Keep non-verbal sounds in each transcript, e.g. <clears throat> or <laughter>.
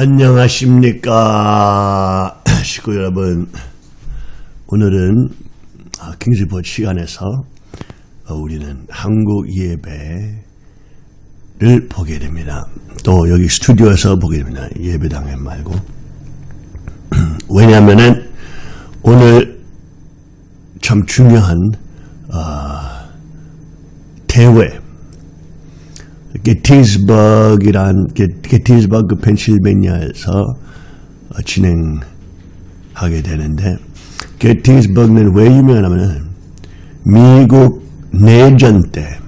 안녕하십니까? <clears throat> 식구 여러분 오늘은 킹스리포트 시간에서 어, 우리는 한국 예배를 보게 됩니다. 또 여기 스튜디오에서 보게 됩니다. 예배당에 말고. <clears throat> 왜냐하면 오늘 참 중요한 어, 대회 게티스버그란 게티스버그 펜실베니아에서 어, 진행하게 되는데 게티스버그는 왜 유명하냐면 미국 내전 때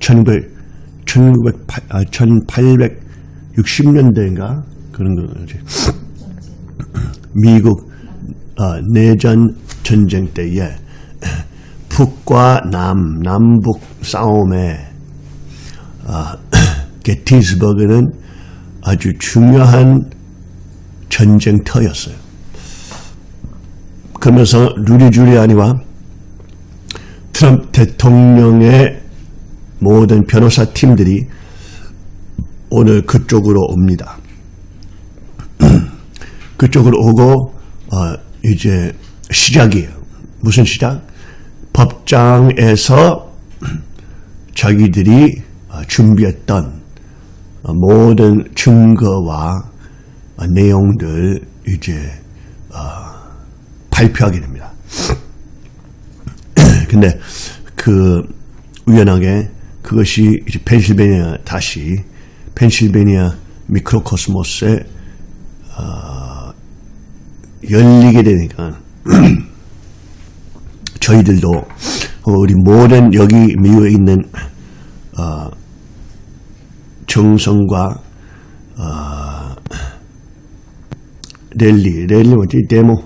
1900, 1908, 아, 1860년대인가? 그런 거지? <clears throat> 미국 어, 내전 전쟁 때에 <clears throat> 북과 남, 남북 싸움에 아, <clears throat> 게티스버그는 아주 중요한 전쟁터였어요. 그러면서 루리 줄리아니와 트럼프 대통령의 모든 변호사 팀들이 오늘 그쪽으로 옵니다. <clears throat> 그쪽으로 오고 어, 이제 시작이에요. 무슨 시작? 법장에서 <clears throat> 자기들이 어, 준비했던 어, 모든 증거와 어, 내용들 이제 발표하게 됩니다. <clears throat> 근데 그 우연하게 그것이 이제 펜실베니아 다시 펜실베니아 미크로코스모스에 어, 열리게 되니까 <clears throat> 저희들도 우리 모든 여기 미국에 있는 어, 정성과 어, 랠리, 랠리 뭐지? 데모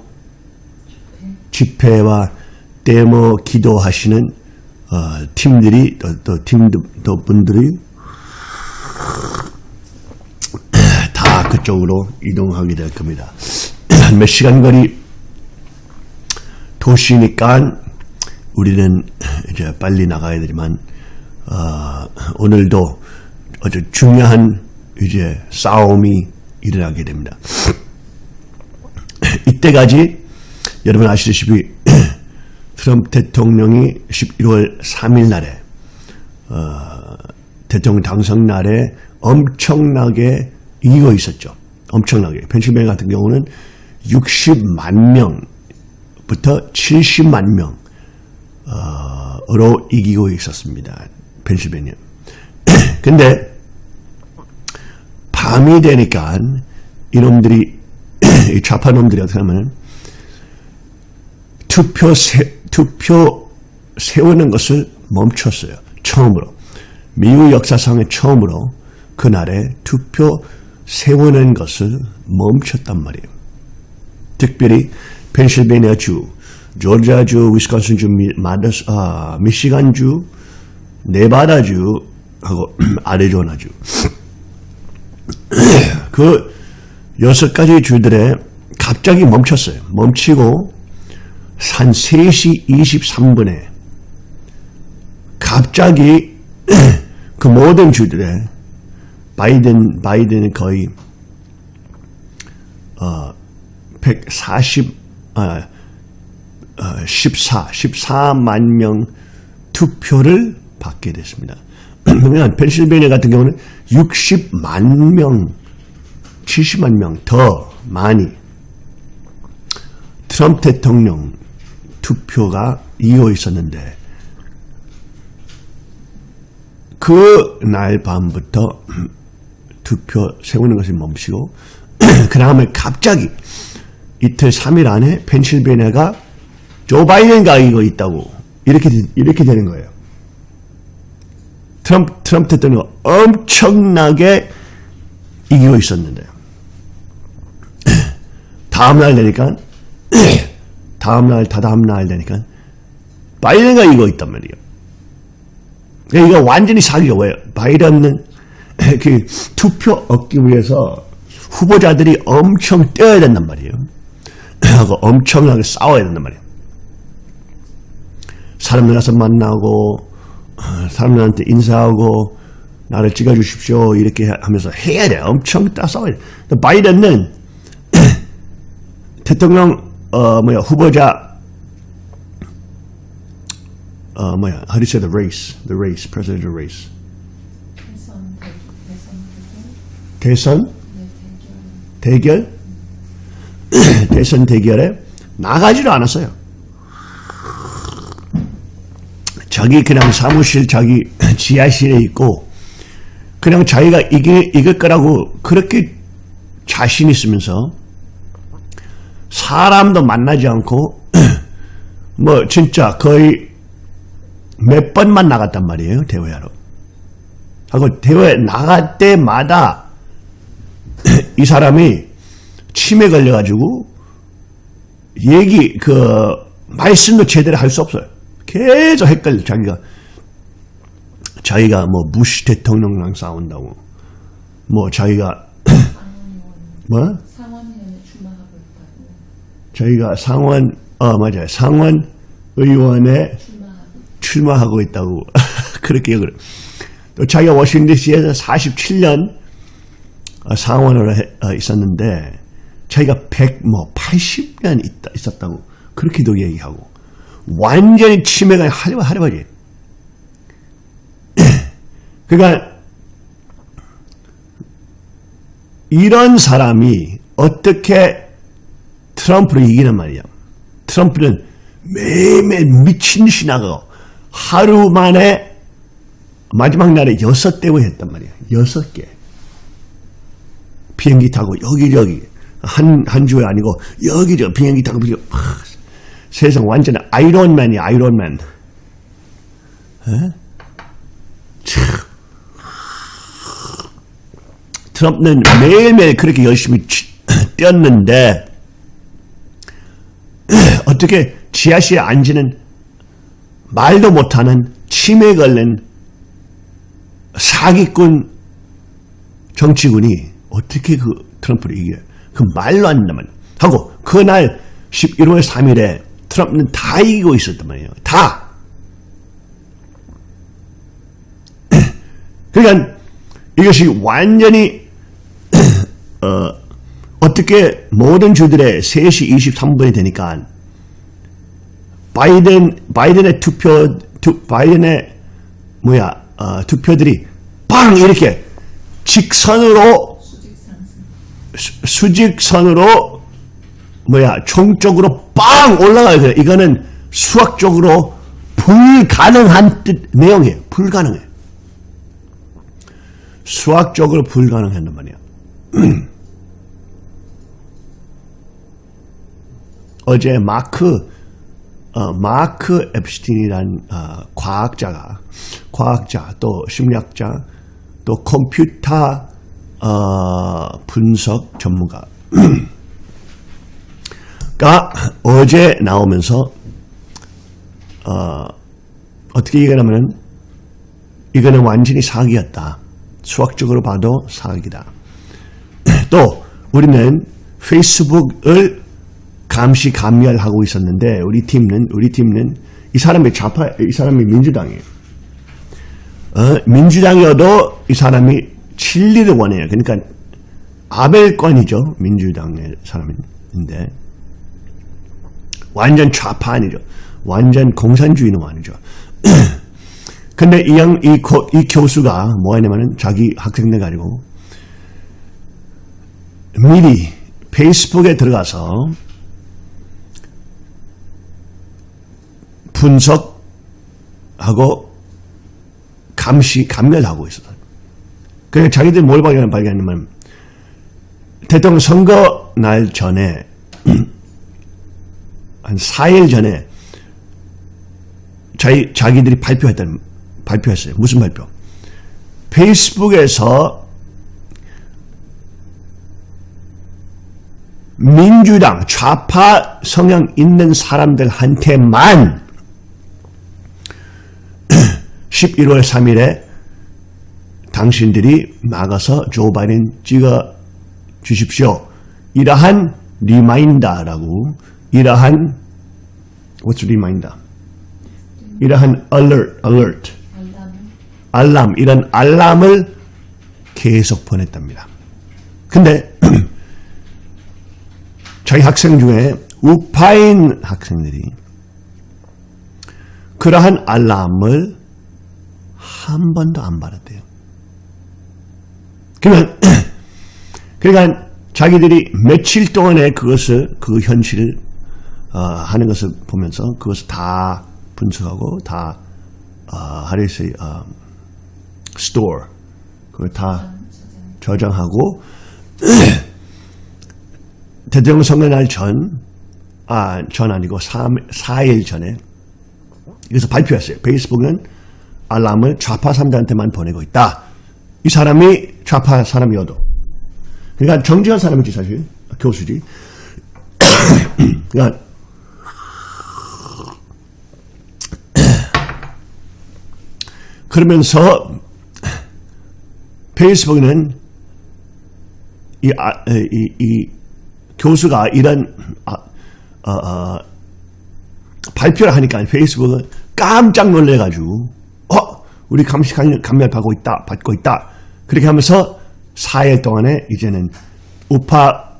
집회와 데모 기도하시는 어, 팀들이 또, 또 팀도 또 분들이 다 그쪽으로 이동하게 될 겁니다. <clears throat> 몇 시간 거리 도시니까 우리는 이제 빨리 나가야 되지만 어, 오늘도 아주 중요한 이제 싸움이 일어나게 됩니다. <clears throat> 이때까지 여러분 아시다시피 <clears throat> 트럼프 대통령이 11월 3일 날에 어, 대통령 당선 날에 엄청나게 이기고 있었죠. 엄청나게. 펜실베니아 같은 경우는 60만 명부터 70만 명으로 이기고 있었습니다. 펜실베니아. 근데 밤이 되니까 이놈들이 <clears throat> 이 좌파 놈들이 어떻게 하면 투표 세, 투표 세우는 것을 멈췄어요. 처음으로 미국 역사상의 처음으로 그날에 투표 세우는 것을 멈췄단 말이에요. 특별히 펜실베니아주, 조지아주, 위스콘신주, 마더스, 아, 미시간주, 네바다주 하고 <clears throat> 아리조나주 <clears throat> 그 여섯 가지 주들에 갑자기 멈췄어요. 멈추고 한 3시 23분에 갑자기 <clears throat> 그 모든 주들에 바이든 바이든은 거의 어 140, 아, 어, 14, 14만 명 투표를 받게 됐습니다. 그러면 펜실베니아 같은 경우는 60만 명, 70만 명 더 많이 트럼프 대통령 투표가 이어 있었는데 그 날 밤부터 투표 세우는 것을 멈추고 <clears throat> 그 다음에 갑자기 이틀 3일 안에 펜실베니아가 조 바이든가 이거 있다고 이렇게 이렇게 되는 거예요. 트럼프, 트럼프 대통령 엄청나게 이기고 있었는데 <clears throat> 다음날 되니까 <clears throat> 다음날 다다음날 되니까 바이든가 이거 있단 말이에요. 그러니까 이거 완전히 사기가 왜요? 바이든은 <clears throat> 그 투표 얻기 위해서 후보자들이 엄청 뛰어야 된단 말이에요. 하고 엄청나게 싸워야 된단 말이에요. 사람들 가서 만나고 사람들한테 인사하고 나를 찍어주십시오. 이렇게 하면서 해야 돼. 엄청 따싸워야 바이든은 <clears throat> 대통령, 어, 뭐야, 후보자, 어, 뭐야, how do you say the race? The race, presidential race. 대선 대결? <clears throat> 대선 대결에 나가지도 않았어요. 자기 그냥 사무실 자기 <clears throat> 지하실에 있고 그냥 자기가 이게 이길 거라고 그렇게 자신 있으면서 사람도 만나지 않고 <clears throat> 뭐 진짜 거의 몇 번만 나갔단 말이에요 대회하러 하고 대회 나갈 때마다 <clears throat> 이 사람이 치매 걸려가지고 얘기 그 말씀도 제대로 할 수 없어요. 계속 헷갈려. 자기가 자기가 뭐 부시 대통령랑 싸운다고. 뭐 자기가 <clears throat> 뭐? 자기가 상원 어 맞아요 상원 의원에 출마하고 있다고. <laughs> 그렇게 얘기를 또 자기가 워싱턴 DC에서 47년 어, 상원으로 해- 어, 있었는데 자기가 100 뭐 80년 있다, 있었다고. 그렇게도 얘기하고 완전히 치매가 하려 하려버지 <clears throat> 그러니까 이런 사람이 어떻게 트럼프를 이기는 말이야 트럼프는 매일매일 미친 듯이 나가고 하루 만에 마지막 날에 여섯 대회 했단 말이야. 여섯 개. 비행기 타고 여기저기 한, 한 주에 아니고 여기저기 비행기 타고 비행기 하, 세상 완전 아이론맨이야 아이론맨. 에? 참. 트럼프는 매일매일 그렇게 열심히 치- <clears throat> 뛰었는데 <clears throat> 어떻게 지하실에 앉는 말도 못하는 치매 걸린 사기꾼 정치군이 어떻게 그 트럼프를 이겨? 그 말로 안 말이야. 하고 그날 11월 3일에 트럼프는 다 이기고 있었단 말이에요. 다. <clears throat> 그러니까 이것이 완전히 <clears throat> 어, 어떻게 모든 주들의 3시 23분이 되니까 바이든 바이든의 투표 투, 바이든의 뭐야 어, 투표들이 빵 이렇게 직선으로 수직선으로 뭐야 총적으로 빵 올라가요. 그래. 이거는 수학적으로 불가능한 뜻 내용이에요. 불가능해. 수학적으로 불가능한 말이야. <clears throat> 어제 마크 어, 마크 앱스틴이란 어, 과학자가 과학자 또 심리학자 또 컴퓨터 어, 분석 전문가 <clears throat> 가 어제 나오면서 어, 어떻게 얘기하냐면 이거는 완전히 사기였다. 수학적으로 봐도 사기다. <clears throat> 또 우리는 페이스북을 감시 감멸하고 있었는데 우리 팀은 우리 팀은 이 사람이 좌파 이 사람이 민주당이에요. 어, 민주당이어도 이 사람이 진리를 원해요. 그러니까 아벨권이죠. 민주당의 사람인데 완전 좌파 아니죠. 완전 공산주의 는 아니죠. <clears throat> 근데 이, 양, 이, 고, 이 교수가 뭐 하냐면은 자기 학생들 가지고 미리 페이스북에 들어가서 분석하고 감시, 감멸하고 있었어요. 그래 자기들 뭘 발견, 발견하냐면 대통령 선거 날 전에 <clears throat> 한 4일 전에 자기, 자기들이 발표했다는, 발표했어요. 무슨 발표? 페이스북에서 민주당 좌파 성향 있는 사람들한테만 <clears throat> 11월 3일에 당신들이 나가서 조 바이든 찍어 주십시오. 이러한 리마인더라고 이러한 what's reminder? 이러한 alert, alert, 알람 이런 알람을 계속 보냈답니다. 근데 <clears throat> 저희 학생 중에 우파인 학생들이 그러한 알람을 한 번도 안 받았대요. 그러면 <clears throat> 그러니까 자기들이 며칠 동안에 그것을 그 현실을 어, 하는 것을 보면서 그것을 다 분석하고 다 어, say 어, store 그걸 다 저장하고 <clears throat> 대통령 선거 날 전, 아, 전 아니고 3, 4일 전에 여기서 발표했어요. 페이스북은 알람을 좌파 사람들한테만 보내고 있다. 이 사람이 좌파 사람이어도. 그러니까 정직한 사람이지 사실. 교수지. <clears throat> 그러니까 그러면서 페이스북은 이, 아, 이, 이 교수가 이런 아, 어, 어, 발표를 하니까 페이스북은 깜짝 놀래가지고 어 우리 감시 감면, 감면 받고 있다 받고 있다 그렇게 하면서 4일 동안에 이제는 우파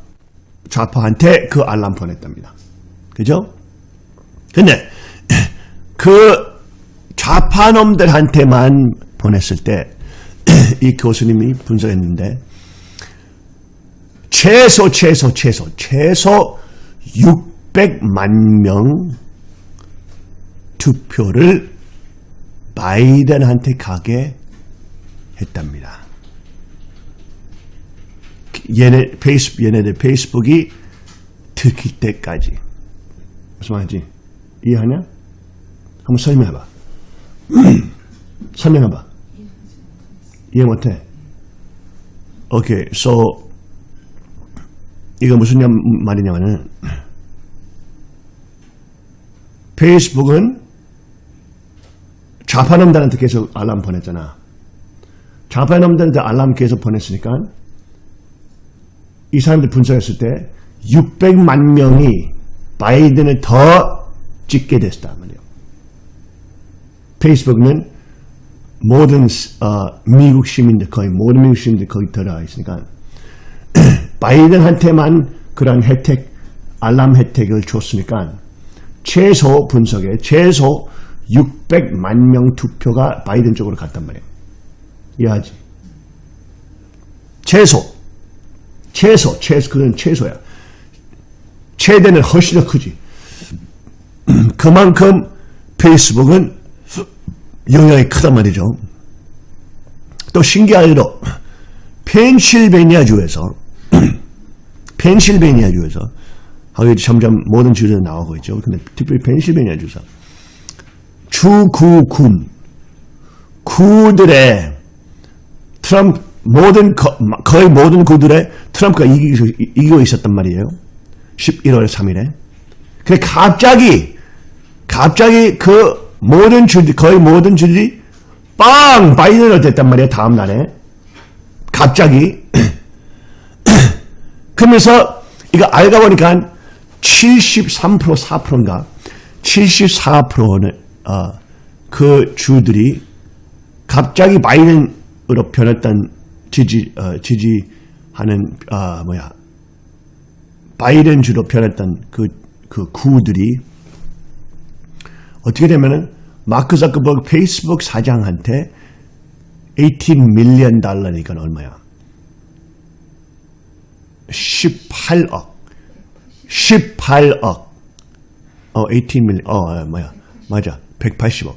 좌파한테 그 알람 보냈답니다. 그죠? 근데 그 좌파 놈들한테만 보냈을 때 <clears throat> 이 교수님이 분석했는데 최소 최소 최소 최소 600만 명 투표를 바이든한테 가게 했답니다. 얘네 페이스 얘네들 페이스북이 들킬 때까지 무슨 말인지 이해하냐? 한번 설명해봐. <clears throat> 설명해봐. 이해 못해? 오케이, so 이거 무슨 말이냐면은 페이스북은 좌파놈들한테 계속 알람 보냈잖아. 좌파놈들한테 알람 계속 보냈으니까 이 사람들 분석했을 때 600만 명이 바이든을 더 찍게 됐다 말이에요. 페이스북은 모든 어, 미국 시민들 거의 모든 미국 시민들 거기 들어가 있으니까 <clears throat> 바이든한테만 그런 혜택 알람 혜택을 줬으니까 최소 분석에 최소 600만 명 투표가 바이든 쪽으로 갔단 말이에요. 이해하지? 최소 최소 최소 그건 최소야. 최대는 훨씬 더 크지. <clears throat> 그만큼 페이스북은 영향이 크단 말이죠. 또 신기하게도 펜실베니아주에서 <clears throat> 펜실베니아주에서 하고 점점 모든 주들에 나오고 있죠. 근데 특별히 펜실베니아주에서 주구군 구들의 트럼프 모든 거의 모든 구들의 트럼프가 이기고, 이기고 있었단 말이에요. 11월 3일에. 근데 갑자기 갑자기 그 모든 주들 거의 모든 주들이 빵! 바이든을 됐단 말이에요. 다음 날에. 갑자기. <clears throat> 그러면서 이거 알고 보니까 73% 4%인가? 74%는 어, 그 주들이 갑자기 바이든으로 변했던 지지 어, 지지하는 어, 뭐야. 바이든 주로 변했던 그, 그 구들이 어떻게 되면은 마크 자크버그 페이스북 사장한테 18 밀리언 달러니까 얼마야? 18억. 18억. 어, 18 밀리언. 어, 뭐야? 맞아. 180억.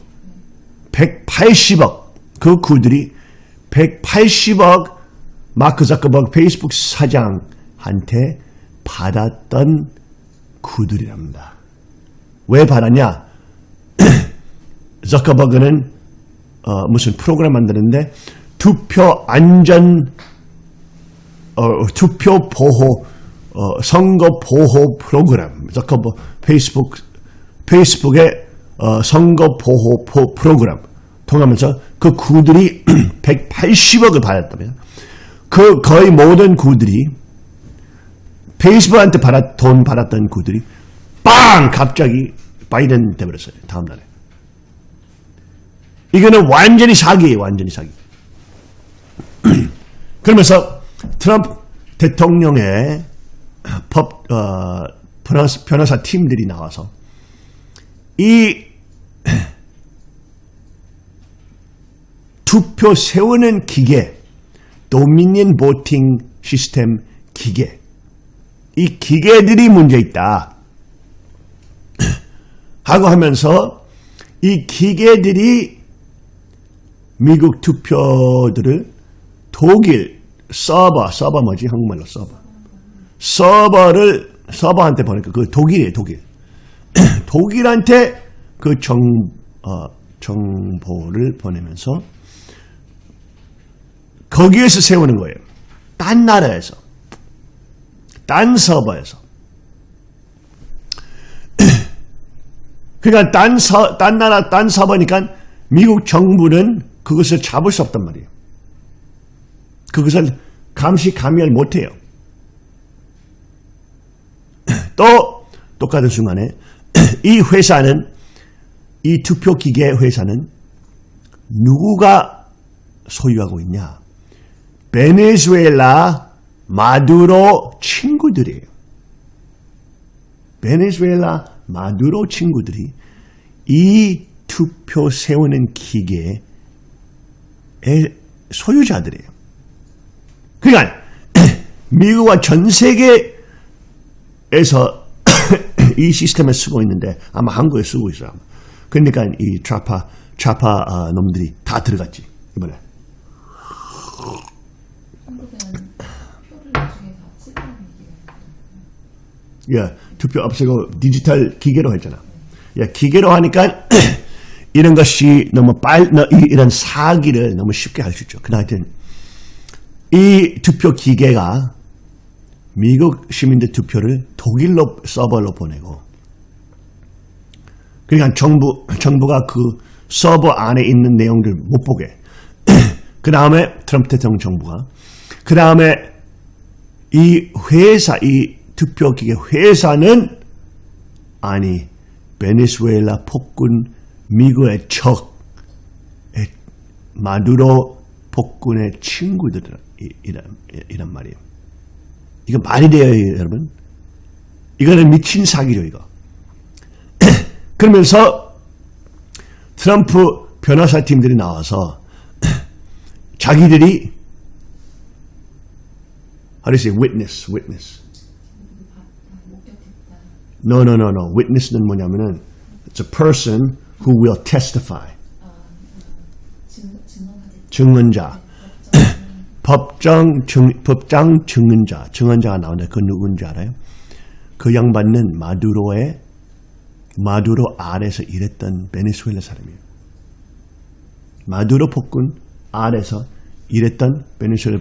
180억. 그 구들이 180억 마크 자크버그 페이스북 사장한테 받았던 구들이랍니다. 왜 받았냐? <coughs> 자커버그는 어, 무슨 프로그램 만드는데 투표 안전 어, 투표 보호 어, 선거 보호 프로그램. 자커버 페이스북 페이스북의 어, 선거 보호 포, 프로그램. 통하면서 그 구들이 <coughs> 180억을 받았다면 그 거의 모든 구들이 페이스북한테 받았, 돈 받았던 구들이 빵! 갑자기 바이든 돼버렸어요 다음 날에 이거는 완전히 사기예요. 완전히 사기. <clears throat> 그러면서 트럼프 대통령의 법 어, 변호사, 변호사 팀들이 나와서 이 <clears throat> 투표 세우는 기계, 도미니언 보팅 시스템 기계, 이 기계들이 문제 있다. 하고 하면서 이 기계들이 미국 투표들을 독일 서버, 서버 뭐지? 한국말로 서버. 서버를 서버한테 보니까 그 독일이에요, 독일. <clears throat> 독일한테 그 정, 어, 정보를 보내면서 거기에서 세우는 거예요. 딴 나라에서. 딴 서버에서. 그러니까 딴, 서, 딴 나라, 딴 서버니까 미국 정부는 그것을 잡을 수 없단 말이에요. 그것을 감시, 감열 못해요. <clears throat> 또 똑같은 순간에 <clears throat> 이 회사는 이 투표기계 회사는 누구가 소유하고 있냐? 베네수엘라 마두로 친구들이에요. 베네수엘라 마두로 친구들이 이 투표 세우는 기계의 소유자들이에요. 그러니까 <clears throat> 미국과 전 세계에서 <clears throat> 이 시스템을 쓰고 있는데 아마 한국에 쓰고 있어요. 그러니까 이 좌파 좌파 어, 놈들이 다 들어갔지 이번에. <clears throat> 예, 투표 없애고 디지털 기계로 했잖아. 예, 기계로 하니까 <clears throat> 이런 것이 너무 빨, 너- 이- 이런 사기를 너무 쉽게 할 수 있죠. 그나 하여튼 이 투표 기계가 미국 시민들 투표를 독일로 서버로 보내고 그러니까 정부 정부가 그 서버 안에 있는 내용들 못 보게. <clears throat> 그 다음에 트럼프 대통령 정부가 그 다음에 이 회사 이 투표기계 회사는 아니 베네수엘라 폭군 미국의 적 에, 마두로 폭군의 친구들이란 이란 말이에요. 이거 말이 돼요, 여러분? 이거는 미친 사기죠, 이거. <clears throat> 그러면서 트럼프 변호사 팀들이 나와서 <clears throat> 자기들이 how do you say witness, witness. No, no, no, no. Witness는 뭐냐면은 it's a person who will testify. 증언자. <clears throat> 법정 증, 법장 증언자. 증언자가 나오는데 그 누군지 알아요? 그 양반은 마두로의 마두로 아래서 일했던 베네수엘라 사람이에요. 마두로 폭군 아래서 일했던 베네수엘라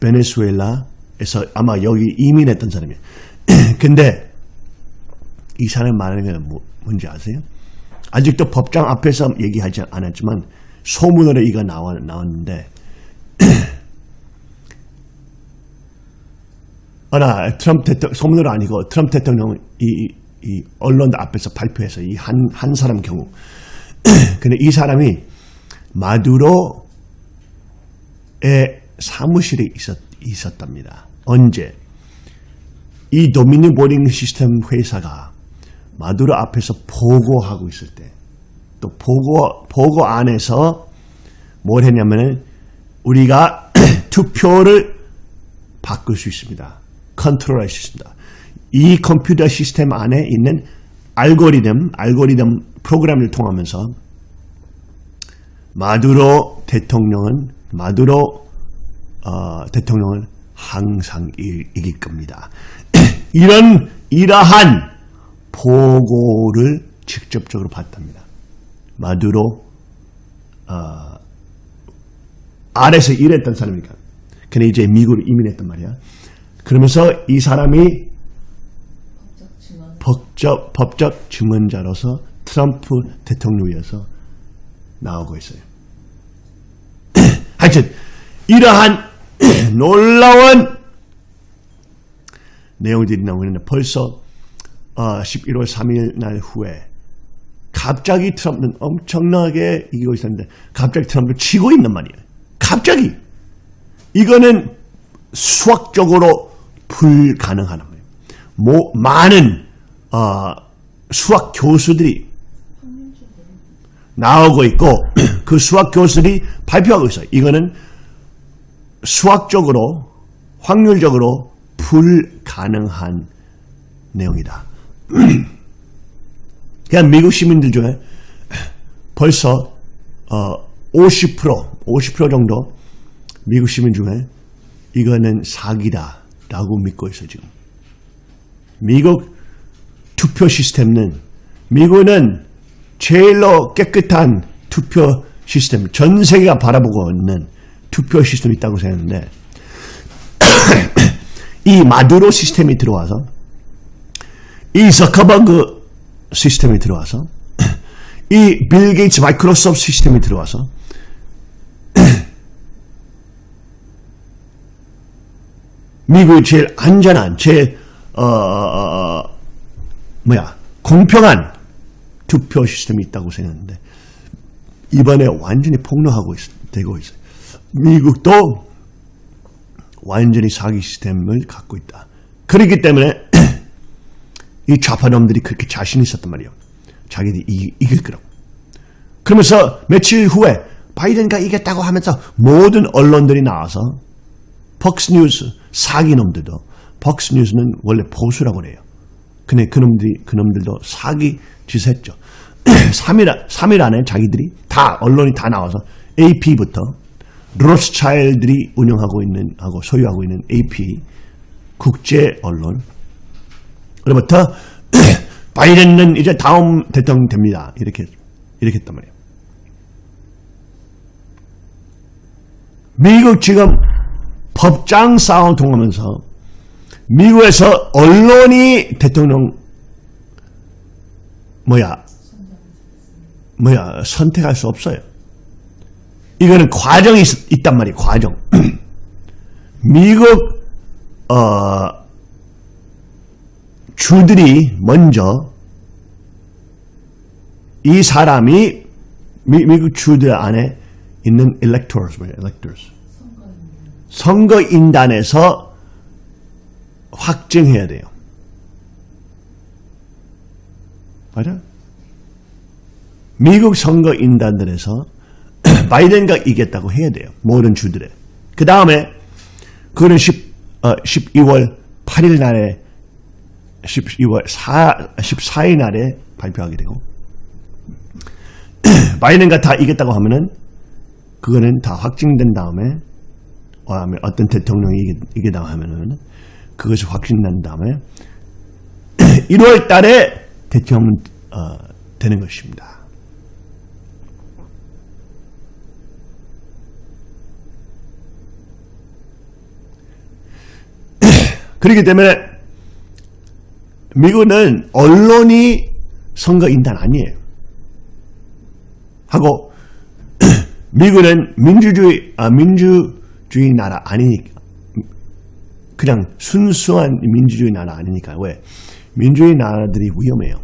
베네수엘라에서 아마 여기 이민했던 사람이에요. <clears throat> 근데 이 사람 말하는 게 뭐, 뭔지 아세요? 아직도 법장 앞에서 얘기하지 않았지만 소문으로 이거 나와, 나왔는데 <clears throat> 어나 트럼프 대통령 소문으로 아니고 트럼프 대통령은 이, 이 언론 앞에서 발표해서 이 한 한 사람 경우 <clears throat> 근데 이 사람이 마두로의 사무실에 있었, 있었답니다. 언제? 이 도미니 보링 시스템 회사가 마두로 앞에서 보고하고 있을 때, 또 보고, 보고 안에서 뭘 했냐면은 우리가 <clears throat> 투표를 바꿀 수 있습니다. 컨트롤 할 수 있습니다. 이 컴퓨터 시스템 안에 있는 알고리즘, 알고리즘 프로그램을 통하면서 마두로 대통령은 마두로 어, 대통령을 항상 이, 이길 겁니다. <clears throat> 이런 이러한 보고를 직접적으로 받답니다. 마두로 어, 아래서 일했던 사람이니까. 근데 이제 미국으로 이민했단 말이야. 그러면서 이 사람이 법적. 법적, 증언자로서 트럼프 대통령이어서 나오고 있어요. <clears throat> 하여튼 이러한 <clears throat> 놀라운 내용들이 나오는데 벌써 어, 11월 3일 날 후에 갑자기 트럼프는 엄청나게 이기고 있었는데 갑자기 트럼프를 치고 있는 말이에요. 갑자기 이거는 수학적으로 불가능한 말이에요. 뭐 많은 어, 수학 교수들이 나오고 있고 <clears throat> 그 수학 교수들이 발표하고 있어요. 이거는 수학적으로 확률적으로 불가능한 내용이다. <clears throat> 그냥 미국 시민들 중에 벌써 어, 50% 50% 정도 미국 시민 중에 이거는 사기다 라고 믿고 있어요 지금. 미국 투표 시스템은 미국은 제일로 깨끗한 투표 시스템 전 세계가 바라보고 있는 투표 시스템이 있다고 생각하는데 <clears throat> 이 마두로 시스템이 들어와서 이 저커버그 시스템이 들어와서 <clears throat> 이 빌 게이츠 마이크로소프트 시스템이 들어와서 <clears throat> 미국이 제일 안전한 제일 어, 어, 어, 뭐야 공평한 투표 시스템이 있다고 생각하는데 이번에 완전히 폭로하고 있, 되고 있어요. 미국도 완전히 사기 시스템을 갖고 있다. 그렇기 때문에 이 좌파놈들이 그렇게 자신 있었단 말이에요. 자기들이 이, 이길 거라고. 그러면서 며칠 후에 바이든가 이겼다고 하면서 모든 언론들이 나와서 벅스뉴스 사기놈들도 벅스뉴스는 원래 보수라고 그래요. 근데 그놈들이 그놈들도 사기 짓 했죠. 3일 3일 안에 자기들이 다 언론이 다 나와서 AP부터 로스차일들이 운영하고 있는 하고 소유하고 있는 AP 국제 언론 그로부터 <clears throat> 바이든은 이제 다음 대통령 됩니다. 이렇게 이렇게 했단 말이에요. 미국 지금 법장 싸움 통하면서 미국에서 언론이 대통령 뭐야 뭐야 선택할 수 없어요. 이거는 과정이 있, 있단 말이에요. 과정. <clears throat> 미국 어, 주들이 먼저 이 사람이 미, 미국 주들 안에 있는 electors, electors. 선거인단에서 확증해야 돼요. 맞아? 미국 선거인단들에서 <clears throat> 바이든가 이겼다고 해야 돼요. 모든 주들에. 그 다음에 그거는 10, 어, 12월 8일 날에 12월 4, 14일 날에 발표하게 되고 <clears throat> 바이든가 다 이겼다고 하면은 그거는 다 확증된 다음에 다음에 어떤 대통령이 이기다 하면은 그것이 확증난 다음에 <clears throat> 1월 달에 대통령 어, 되는 것입니다. <clears throat> 그렇기 때문에 미국은 언론이 선거인단 아니에요. 하고 <clears throat> 미국은 민주주의 아, 민주주의 나라 아니니까 그냥 순수한 민주주의 나라 아니니까 왜 민주주의 나라들이 위험해요.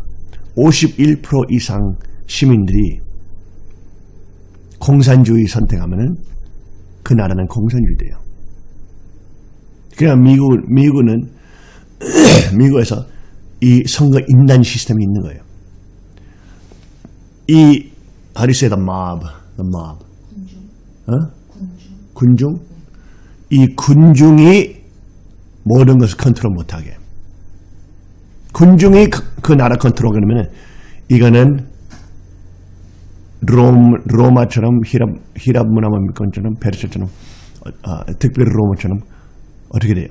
51% 이상 시민들이 공산주의 선택하면은 그 나라는 공산주의 돼요. 그냥 미국, 미국은, <clears throat> 미국에서 이 선거 인단 시스템이 있는 거예요. 이, how do you say the mob? The mob. 군중, 어? 군중, 군중? 이 군중이 모든 것을 컨트롤 못하게. 군중이 그, 그 나라 컨트롤 그러면 이거는 Rome, 로마처럼 희랍, 희랍 문화문건처럼 페르시아처럼 어, 어, 특별히 로마처럼 어떻게 돼요?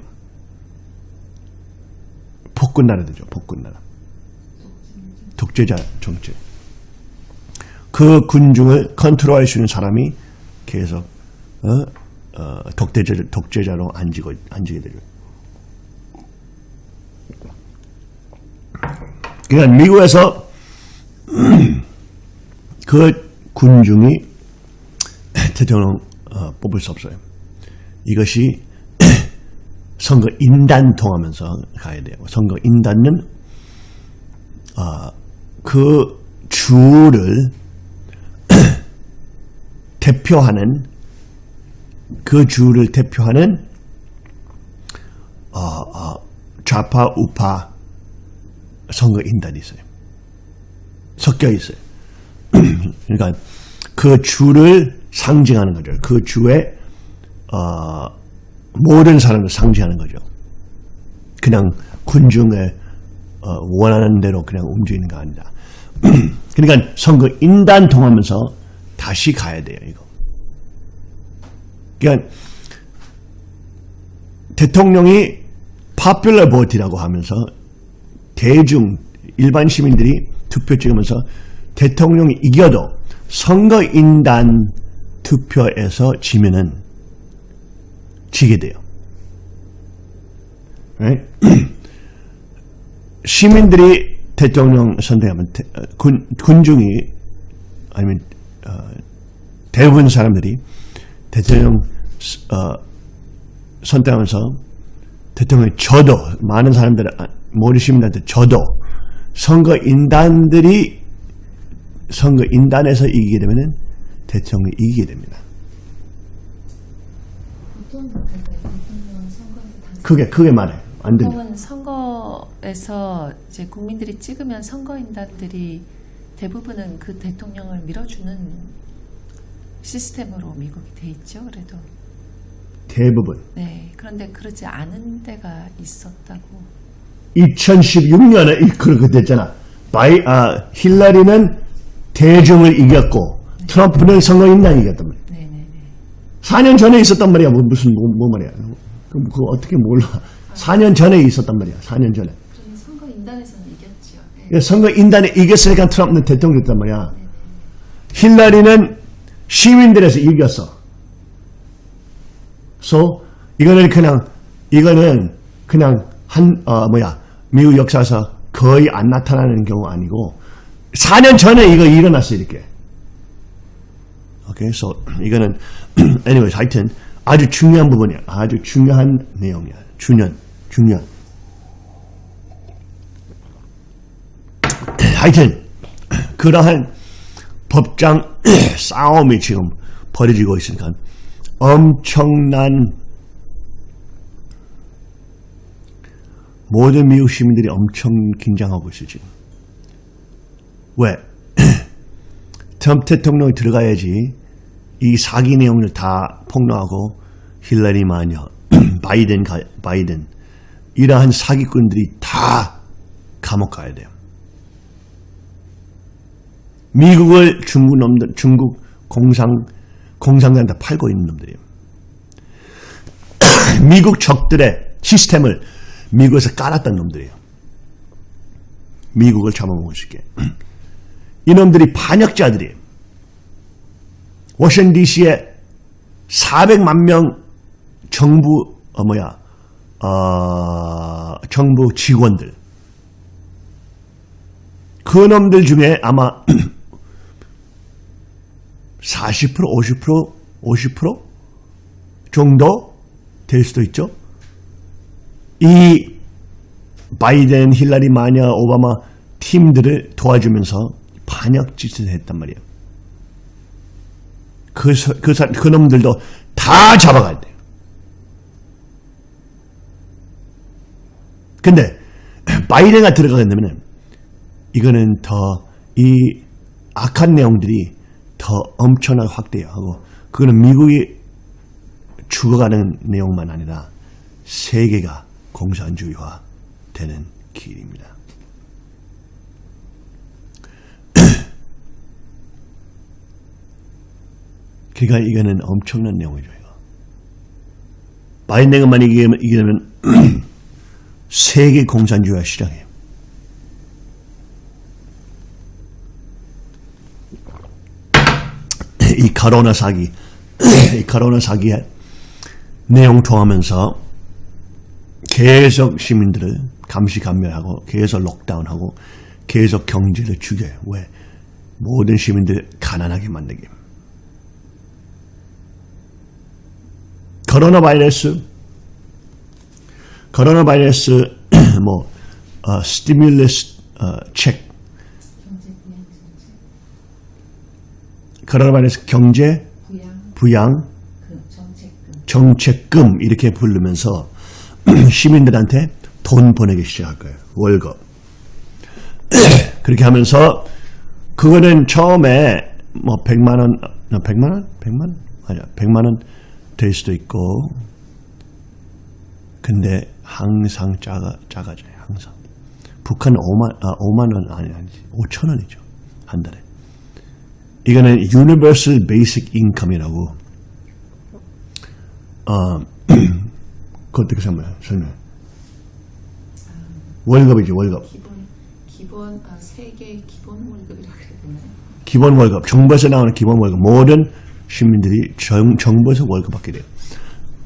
폭군 나라 되죠. 폭군 나라. 독재자 정책. 그 군중을 컨트롤할 수 있는 사람이 계속 어, 어, 독재자, 독재자로 앉히고, 앉히게 되죠. 그러니까 미국에서 <clears throat> 그 군중이 <clears throat> 대통령 어, 뽑을 수 없어요. 이것이 선거 인단 통하면서 가야 돼요. 선거 인단은 어, 그 주를 <clears throat> 대표하는 그 주를 대표하는 어, 어, 좌파 우파 선거 인단이 있어요. 섞여 있어요. <clears throat> 그러니까 그 주를 상징하는 거죠. 그 주의 어, 모든 사람을 상징하는 거죠. 그냥 군중의 어, 원하는 대로 그냥 움직이는 거 아니다. <clears throat> 그러니까 선거 인단 통하면서 다시 가야 돼요. 이거. 그러니까 대통령이 파퓰러 보트라고 하면서 대중 일반 시민들이 투표 찍으면서 대통령이 이겨도 선거인단 투표에서 지면은 지게 돼요. Right? <clears throat> 시민들이 대통령 선택하면 대- 어, 군, 군중이 아니면 어, 대부분 사람들이 대통령 어, 선택하면서 대통령이 저도 많은 사람들 모든 시민들한테 저도 선거인단들이 선거인단에서 이기게 되면 대통령이 이기게 됩니다. 보통 그런데 대통령 크게 크게 말해 안 들려. 보통은 선거에서 이제 국민들이 찍으면 선거인단들이 대부분은 그 대통령을 밀어주는 시스템으로 미국이 돼 있죠. 그래도 대부분 네 그런데 그러지 않은 데가 있었다고 2016년에 그렇게 됐잖아. 바이 아 힐러리는 대중을 이겼고 트럼프는 선거인단 이겼단 말이야. 네네네 4년 전에 있었단 말이야. 뭐, 무슨 뭐, 뭐 말이야. 그럼 그거 어떻게 몰라? 4년 전에 있었단 말이야. 4년 전에. 그러면 선거 인단에서는 이겼죠. 네. 그 선거 인단에 이겼으니까 트럼프는 대통령이었단 말이야. 힐러리는 시민들에서 이겼어. so 이거는 그냥 이거는 그냥 한 어 뭐야 미국 역사에서 거의 안 나타나는 경우 아니고 4년 전에 이거 일어났어 이렇게. 오케이, so 이거는 <clears throat> anyway 하여튼 아주 중요한 부분이야. 아주 중요한 내용이야. 중요한 중요한. <clears throat> 하여튼 <clears throat> 그러한 법장 <clears throat> 싸움이 지금 벌어지고 있으니까 엄청난 모든 미국 시민들이 엄청 긴장하고 있어요 지금. 왜? 트럼프 대통령이 들어가야지 이 사기 내용을 다 폭로하고 힐러리 마녀, <clears throat> 바이든, 가, 바이든 이러한 사기꾼들이 다 감옥 가야 돼요. 미국을 중국 놈들, 중국 공상, 공상들한테 팔고 있는 놈들이에요. <clears throat> 미국 적들의 시스템을 미국에서 깔았던 놈들이에요. 미국을 잡아먹을 수 있게. <clears throat> 이놈들이 반역자들이에요. 워싱턴 DC에 400만 명 정부, 어, 뭐야, 어, 정부 직원들. 그 놈들 중에 아마 40% 50% 50% 정도 될 수도 있죠. 이 바이든, 힐러리, 마녀, 오바마 팀들을 도와주면서 반역 짓을 했단 말이에요. 그, 서- 그, 사- 그 놈들도 다 잡아가야 돼요. 근데 바이든가 들어가게 되면 이거는 더 이 악한 내용들이 더 엄청나게 확대하고 그거는 미국이 죽어가는 내용만 아니라 세계가 공산주의화 되는 길입니다. 그러니까 이거는 엄청난 내용이죠. 이거. 바이든만 이기면, 이기면 세계 공산주의화 시작해요. <clears throat> 이 카로나 사기, <clears throat> 이 카로나 사기의 내용 통하면서 계속 시민들을 감시 감면하고 계속 록다운하고 계속 경제를 죽여요. 왜? 모든 시민들 가난하게 만들기. 코로나 바이러스, 코로나 바이러스 뭐 어, 스티뮬러스 어, 책. 코로나 바이러스 경제 부양 정책금 이렇게 부르면서 <clears throat> 시민들한테 돈 보내기 시작할 거예요. 월급. <clears throat> 그렇게 하면서 그거는 처음에 뭐 100만 원, 100만 원? 100만 원? 아니야. 100만 원 될 수도 있고. 근데 항상 작아, 작아져요. 항상. 북한 5만, 아, 5만 원 아니, 아니지. 5천 원이죠. 한 달에. 이거는 Universal Basic Income이라고 어, <clears throat> 그 어떻게 설명해? 설명해. 월급이지, 월급. 기본 기본 아, 세계 기본 월급이라 그래야 되나요? 기본 월급. 정부에서 나오는 기본 월급. 모든 시민들이 정, 정부에서 월급 받게 돼요.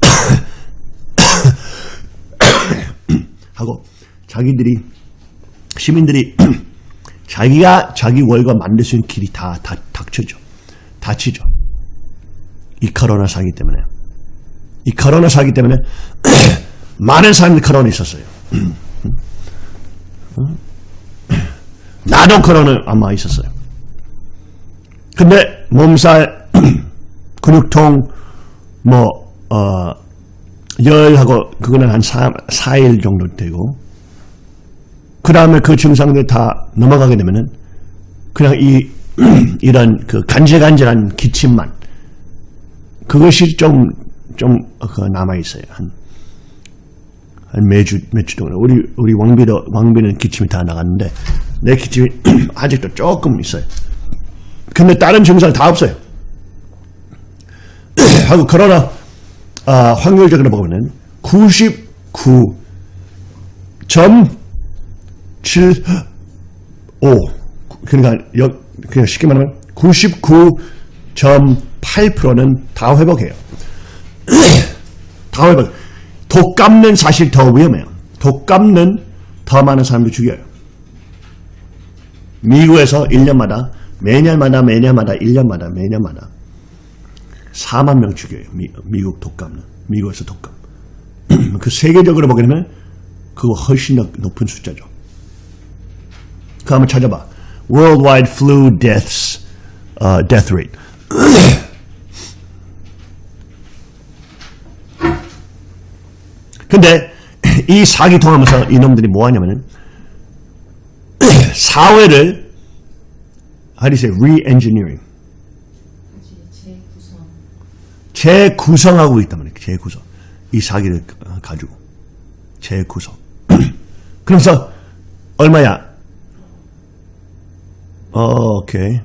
<coughs> 하고, 자기들이, 시민들이 <coughs> 자기가 자기 월급 만들 수 있는 길이 다, 다 닥쳐져. 닫히죠. 이 코로나 사기 때문에. 이 코로나 사기 때문에 <coughs> 많은 사람들이 코로나 있었어요. 나도 코로나 아마 있었어요. 근데 몸살, 근육통, 뭐, 어, 열하고 그거는 한 4, 4일 정도 되고 그 다음에 그 증상들 다 넘어가게 되면은 그냥 이 <clears throat> 이런 그 간질간질한 기침만 그것이 좀, 좀, 그 남아 있어요. 한, 한 매주, 몇주 동안. 우리, 우리 왕비도, 왕비는 기침이 다 나갔는데, 내 기침이 <clears throat> 아직도 조금 있어요. 근데 다른 증상 다 없어요. <coughs> 하고, 그러나, 아, 확률적으로 보면은 99.75. 그러니까, 역, 그냥 쉽게 말하면 99.8%는 다 회복해요. <coughs> 다 회복. 독감는 사실 더 위험해요. 독감는 더 많은 사람들 죽여요. 미국에서 1년마다 매년마다 매년마다 1년마다 매년마다 4만 명 죽여요. 미, 미국 독감은. 미국에서 독감. <clears throat> 그 세계적으로 보게 되면 그거 훨씬 더 높은 숫자죠. 그 한번 찾아봐. Worldwide flu deaths, uh, death rate. <clears throat> 근데 <clears throat> 이 사기 통하면서 이놈들이 뭐 하냐면은 사회를 how do you say re-engineering 재구성하고 있단 말이에요. 재구성. 이 사기를 가지고 재구성. <clears throat> 그래서 얼마야? 어, 오케이.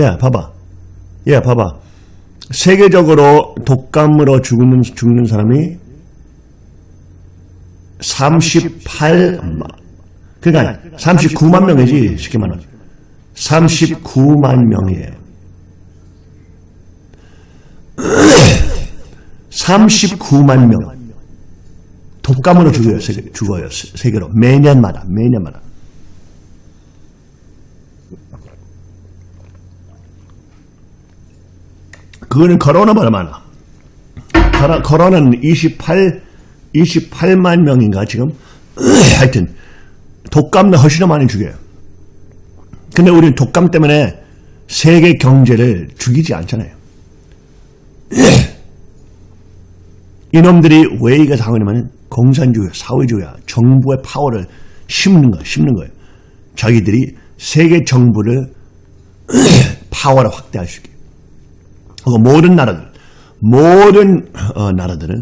야, 봐봐. 야, 봐봐. 세계적으로 독감으로 죽는 죽는 사람이 38만. 그러니까 39만 명이지 쉽게 말하면 39만 명이에요. 39만 명 독감으로 죽어요. 세계, 죽어요. 세- 세계로 매년마다 매년마다. 그거는 코로나보다 많아. 코로- 코로나는 28 28만 명인가 지금 하여튼 독감은 훨씬 더 많이 죽여요. 근데 우리는 독감 때문에 세계 경제를 죽이지 않잖아요. 이놈들이 왜 이거 당하냐면 공산주의, 사회주의야, 정부의 파워를 심는 거야, 심는 거예요. 자기들이 세계 정부를 <clears throat> 파워를 확대할 수 있게. 그리고 모든 나라들, 모든 어, 나라들은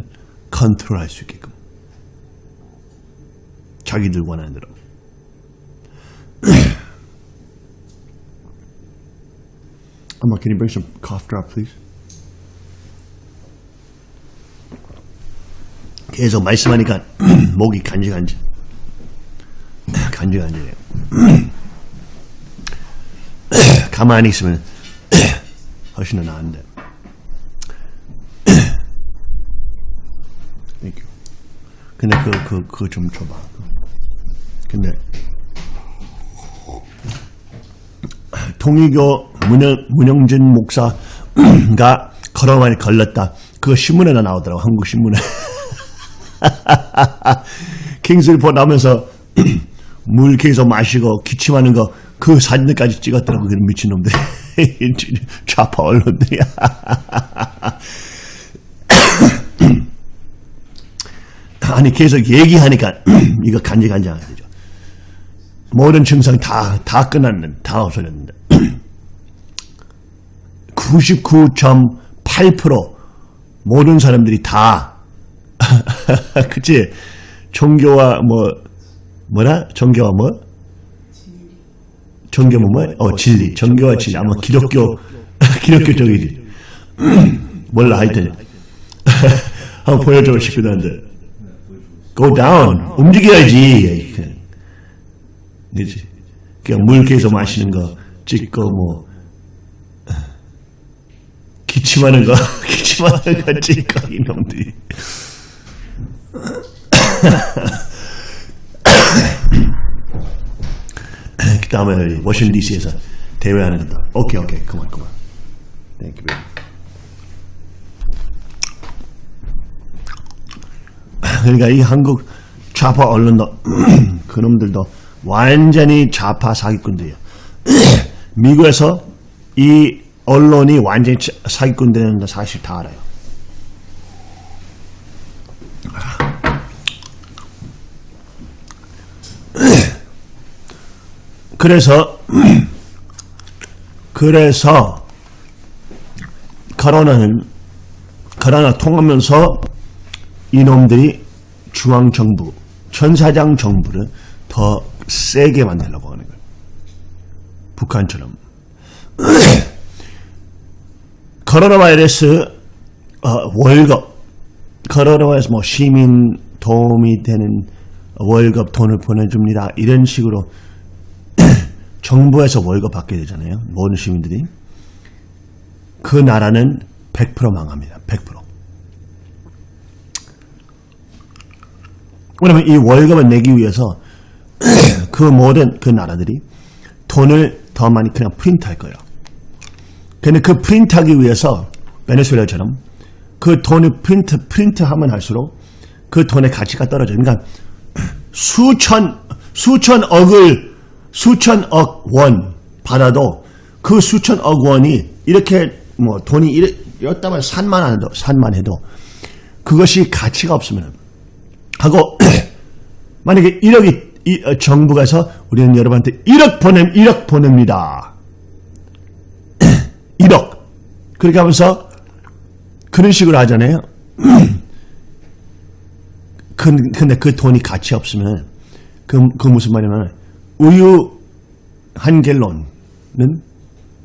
컨트롤할 수 있게끔. 자기들 원하는 대로. Emma, can you bring some cough drop, please? 계속 말씀하니까 <clears throat> 목이 간질간질. 간질간질해요. <clears throat> 가만히 있으면 <clears throat> 훨씬 더 나은데. 근데 그, 그, 그거 좀 줘봐. 근데 통일교 문영, 문영진 목사가 코로나에 걸렸다. 그거 신문에나 나오더라고, 한국 신문에. <laughs> 킹스 리포트 나오면서 물 계속 마시고 기침하는 거 그 사진들까지 찍었더라고 그 미친놈들이 <laughs> 좌파 언론들이. <laughs> 아니 계속 얘기하니까 <clears throat> 이거 간질간질하죠. 모든 증상 다, 다 끝났는데 다 없어졌는데. <clears throat> 99.8% 모든 사람들이 다 <laughs> 그치? 종교와 뭐 뭐라? 종교와 뭐? 종교 뭐 뭐? 어 진리. 종교와 진리. 아마 기독교. 기독교. <laughs> 쪽이지. <clears throat> 몰라 하여튼. <laughs> 한번 보여줘 싶기도 go down. 움직여야지. 그지 그냥 물 계속 마시는 거 찍고 뭐. 기침하는 거 기침하는 거 찍고 이놈들이 <coughs> 그 다음에 워싱턴 DC에서 대회하는 거 오케이 오케이 그만 그만 thank you <coughs> 그러니까 이 한국 좌파 언론도 <coughs> 그놈들도 완전히 좌파 사기꾼들이에요. 미국에서 이 언론이 완전히 자- 사기꾼들이라는 거 사실 다 알아요. 그래서 <clears throat> 그래서 코로나는 코로나 통하면서 이놈들이 중앙정부, 천사장 정부를 더 세게 만들려고 하는 거예요. 북한처럼. <clears throat> 코로나 바이러스 어, 월급, 코로나 바이러스 뭐 시민 도움이 되는 월급 돈을 보내줍니다. 이런 식으로 정부에서 월급 받게 되잖아요. 모든 시민들이. 그 나라는 100% 망합니다. 100%. 왜냐면 이 월급을 내기 위해서 <clears throat> 그 모든 그 나라들이 돈을 더 많이 그냥 프린트할 거예요. 근데 그 프린트하기 위해서 베네수엘라처럼 그 돈을 프린트 프린트하면 할수록 그 돈의 가치가 떨어져요. 그러니까 <clears throat> 수천 수천 억을 수천억 원 받아도 그 수천억 원이 이렇게 뭐 돈이 이랬다면 산만 해도 산만 해도 그것이 가치가 없으면 하고 <clears throat> 만약에 1억이 이, 어, 정부가 해서 우리는 여러분한테 1억 보냄 1억 보냅니다. <clears throat> 1억 그렇게 하면서 그런 식으로 하잖아요. 근- <clears throat> 근데 그 돈이 가치 없으면 그, 그 무슨 말이냐면 우유 한 갤론은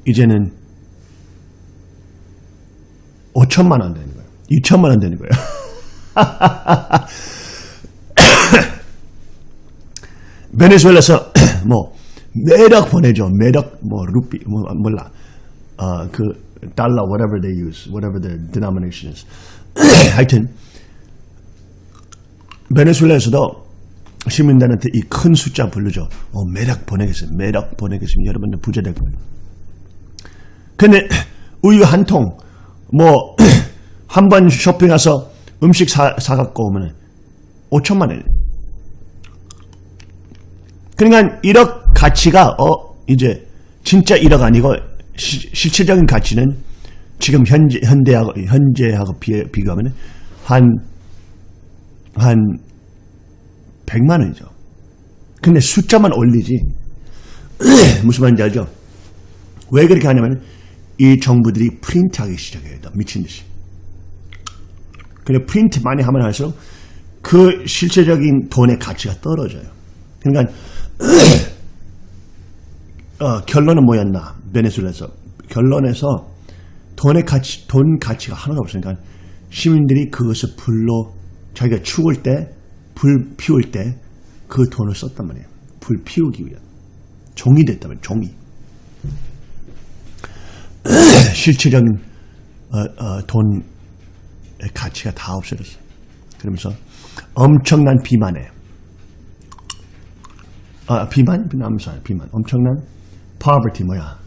이제는 5천만 원 되는 거예요. 2천만 원 되는 거예요. <laughs> 베네수엘라에서 <clears throat> 뭐 매력 보내죠. 매력 뭐 루피 뭐 몰라. 어 그 달러 whatever they use, whatever their denomination is. <clears throat> 하여튼 베네수엘라에서도 시민들한테 이 큰 숫자 부르죠. 어, 매력 보내겠습니다. 매력 보내겠습니다. 여러분들 부자 될 거예요. 근데 <clears throat> 우유 한 통, 뭐, <clears throat> 한 번 쇼핑 가서 음식 사, 사갖고 오면 5천만 원. 그러니까 1억 가치가, 어, 이제, 진짜 1억 아니고, 시- 실질적인 가치는 지금 현재, 현대하고, 현재하고 비, 비교하면 한, 한 100만 원이죠. 근데 숫자만 올리지. <clears throat> 무슨 말인지 알죠? 왜 그렇게 하냐면 이 정부들이 프린트하기 시작해요. 미친 듯이. 근데 프린트 많이 하면 할수록 그 실제적인 돈의 가치가 떨어져요. 그러니까 <clears throat> 어, 결론은 뭐였나? 베네수엘에서 결론에서 돈의 가치, 돈 가치가 하나도 없으니까 시민들이 그것을 불로 자기가 죽을 때, 불 피울 때 그 돈을 썼단 말이에요. 불 피우기 위한. 종이 됐다면 종이. <clears throat> 실질적인 어, 어, 돈의 가치가 다 없어졌어요. 그러면서 엄청난 famine에 아 famine? famine 암살 famine 엄청난 poverty 뭐야?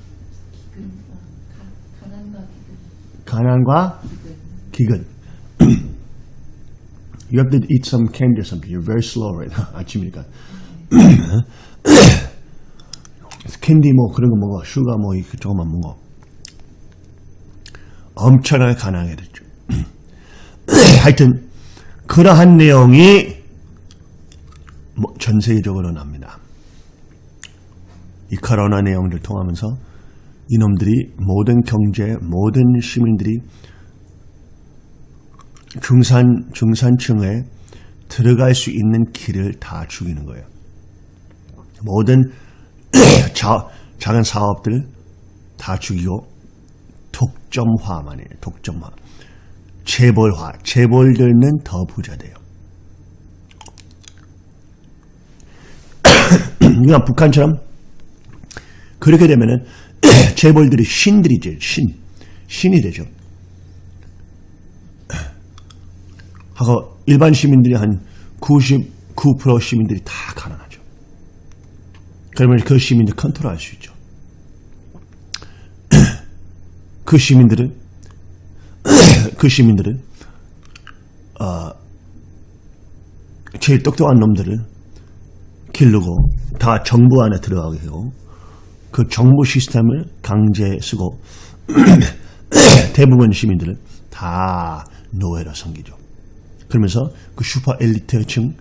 가난과 기근. 가난과 기근. You have to eat some candy or something. You're very slow right now. <laughs> 아침이니까. <clears throat> 캔디 뭐 그런 거 먹어. sugar 뭐 조금만 먹어. 엄청나게 가난하게 됐죠. <clears throat> 하여튼 그러한 내용이 뭐 전 세계적으로 납니다. 이 코로나 내용을 통하면서 이놈들이 모든 경제, 모든 시민들이 중산, 중산층에 들어갈 수 있는 길을 다 죽이는 거예요. 모든 <clears throat> 자, 작은 사업들 다 죽이고 독점화만 해요. 독점화. 재벌화. 재벌들은 더 부자 돼요. <clears throat> 그러니까 북한처럼 그렇게 되면은 <clears throat> 재벌들이 신들이 죠 신. 신이 되죠. 하고 일반 시민들이 한 99% 시민들이 다 가난하죠. 그러면 그 시민들 컨트롤할 수 있죠. <clears throat> 그 시민들은 <clears throat> 그 시민들은 어, 제일 똑똑한 놈들을 기르고 다 정부 안에 들어가게 하고 그 정부 시스템을 강제 쓰고 <clears throat> 대부분 시민들은 다 노예로 섬기죠. 그러면서 그 슈퍼 엘리트층은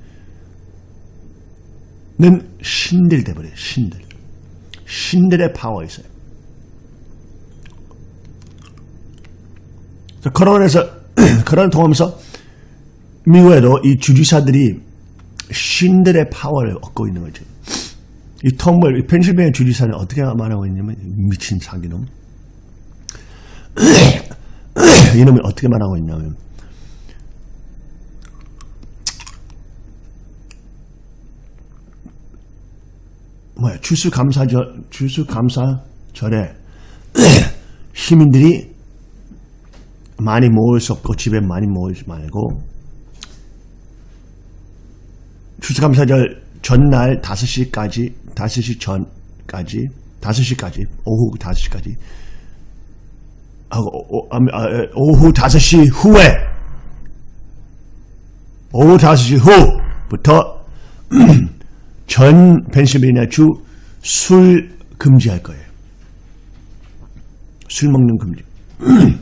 신들 돼버려요. 신들. 신들의 파워 있어요. 코로나에서 코로나 <clears throat> 통하면서 미국에도 이 주지사들이 신들의 파워를 얻고 있는 거죠. 이이 펜실베니아 주지사는 어떻게 말하고 있냐면 미친 사기놈. <clears throat> 이놈이 어떻게 말하고 있냐면 뭐야 추수감사절 추수감사절에 <clears throat> 시민들이 많이 모을 수 없고 집에 많이 모이지 말고 추수감사절 전날 5시까지 5시 전까지 5시까지 오후 5시까지 하고 오, 아, 아, 오후 5시 후에 오후 5시 후부터 <clears throat> 전 펜실베니아 주 술 금지할 거예요. 술 먹는 금지. <clears throat>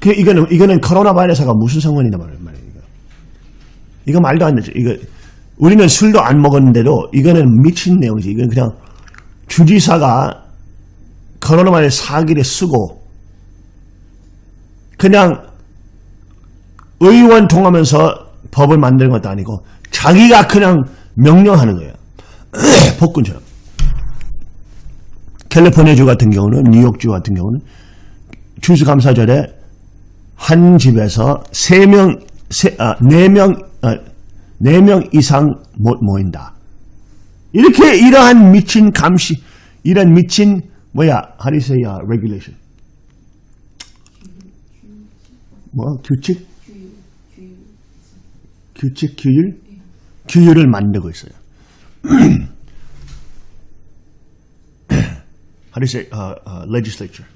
그 이거는 이거는 코로나 바이러스가 무슨 상관이냐 말이에요. 이거. 이거 말도 안 되죠. 이거 우리는 술도 안 먹었는데도 이거는 미친 내용이지. 이건 그냥 주지사가 코로나 바이러스 사기를 쓰고 그냥 의원 통하면서 법을 만드는 것도 아니고 자기가 그냥 명령하는 거예요. <clears throat> 폭군처럼. 캘리포니아주 같은 경우는 뉴욕주 같은 경우는 추수감사절에 한 집에서 세 명, 세, 아, 네 명, 아, 네명 이상 못 모인다. 이렇게 이러한 미친 감시, 이런 미친 뭐야, how do you say uh, regulation? 뭐 규칙? 규칙 규율? 규율을 만들고 있어요. <clears throat> how do you say uh, uh, legislature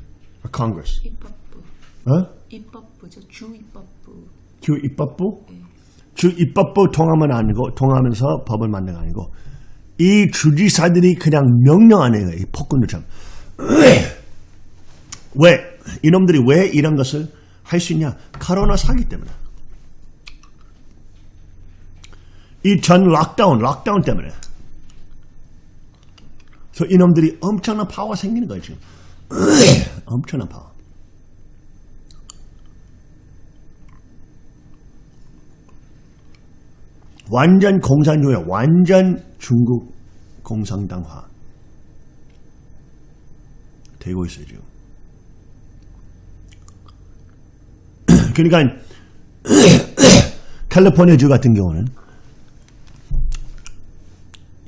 or Congress? 입법부. 어? 입법부죠. 주 입법부. 주 입법부? 주 입법부 통하면 아니고 통하면서 법을 만드는 거 아니고 이 주지사들이 그냥 명령하는 거예요. 이 폭군들처럼. <clears throat> 왜? 이놈들이 왜 이런 것을 할 수 있냐? 코로나 사기 때문에. 이 전 lockdown, lockdown 때문에. 그래서 이놈들이 엄청난 파워가 생기는 거예요, 지금. <clears throat> 엄청난 파워. 완전 공산주의, 완전 중국 공산당화 되고 있어요, 지금. <clears throat> 그러니까 <clears throat> 캘리포니아주 같은 경우는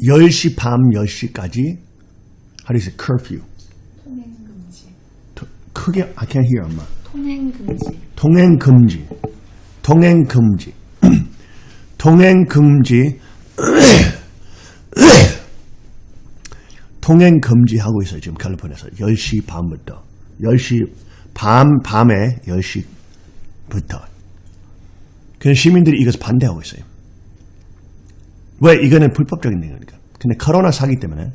10시 밤 10시까지? How do you say curfew? 통행 금지. 더- 크게 I can't hear 엄마. 통행 금지. 통행 금지. 통행 금지. <clears throat> 통행 금지. <clears throat> 통행 금지하고 있어요 지금 캘리포니아에서. 10시 밤부터. 10시 밤 밤에 10시부터. 그래서 시민들이 이것을 반대하고 있어요 왜 이거는 불법적인 거니까 근데 코로나 사기 때문에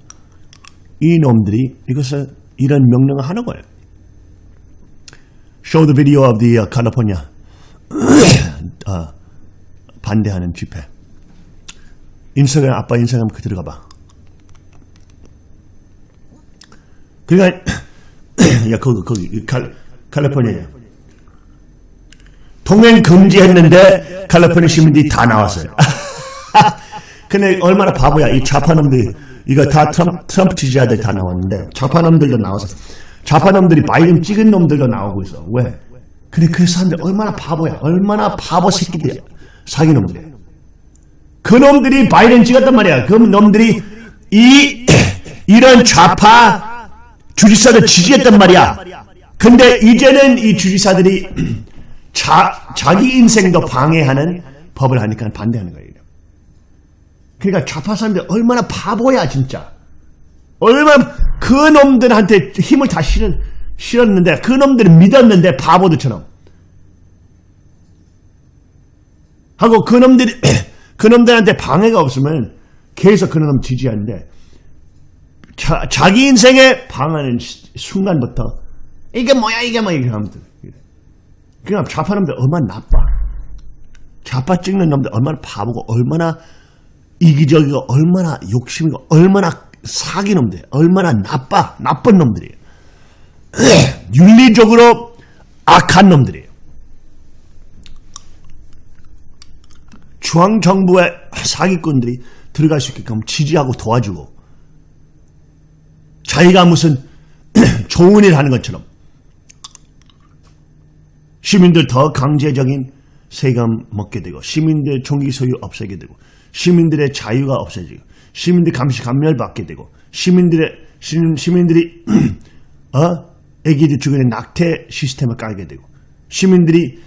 이 놈들이 이것을 이런 명령을 하는 거예요. Show the video of the uh, California <coughs> 어, 반대하는 집회. 인스타그램 아빠 인스타그램 그 들어가 봐. 그러니까 <coughs> 야 거기 거기 칼, 캘리포니아야. 동행 금지했는데 캘리포니아 시민들이 다 나왔어요. <laughs> 근데 얼마나 바보야 이 좌파놈들이 이거 다 트럼프, 트럼프 지지자들 다 나왔는데 좌파놈들도 나와서 좌파놈들이 바이든 찍은 놈들도 나오고 있어. 왜? 근데 그 사람들 얼마나 바보야. 얼마나 바보 새끼들이야. 사기 놈들이야. 그 놈들이 바이든 찍었단 말이야. 그 놈들이 이 <coughs> 이런 좌파 주지사들 지지했단 말이야. 근데 이제는 이 주지사들이 <coughs> 자, 자기 인생도 방해하는 법을 하니까 반대하는 거예요. 그러니까 좌파 사람들 얼마나 바보야 진짜. 얼마나 그 놈들한테 힘을 다 실은, 실었는데 그 놈들을 믿었는데 바보들처럼. 하고 그 놈들이 <clears throat> 그 놈들한테 방해가 없으면 계속 그 놈 지지하는데 자, 자기 인생에 방하는 시- 순간부터 이게 뭐야 이게 뭐야 하면 돼. 그냥 좌파 놈들 얼마나 나빠. 좌파 찍는 놈들 얼마나 바보고 얼마나 이기적이고 얼마나 욕심이고 얼마나 사기 놈들 얼마나 나빠 나쁜 놈들이에요. <clears throat> 윤리적으로 악한 놈들이에요. 중앙정부의 사기꾼들이 들어갈 수 있게끔 지지하고 도와주고 자기가 무슨 <clears throat> 좋은 일 하는 것처럼 시민들 더 강제적인 세금 먹게 되고 시민들 총기 소유 없애게 되고 시민들의 자유가 없어지고 시민들 감시 감멸 받게 되고 시민들의 시민, 시민들이 <clears throat> 어? 애기들 죽이는 낙태 시스템을 깔게 되고 시민들이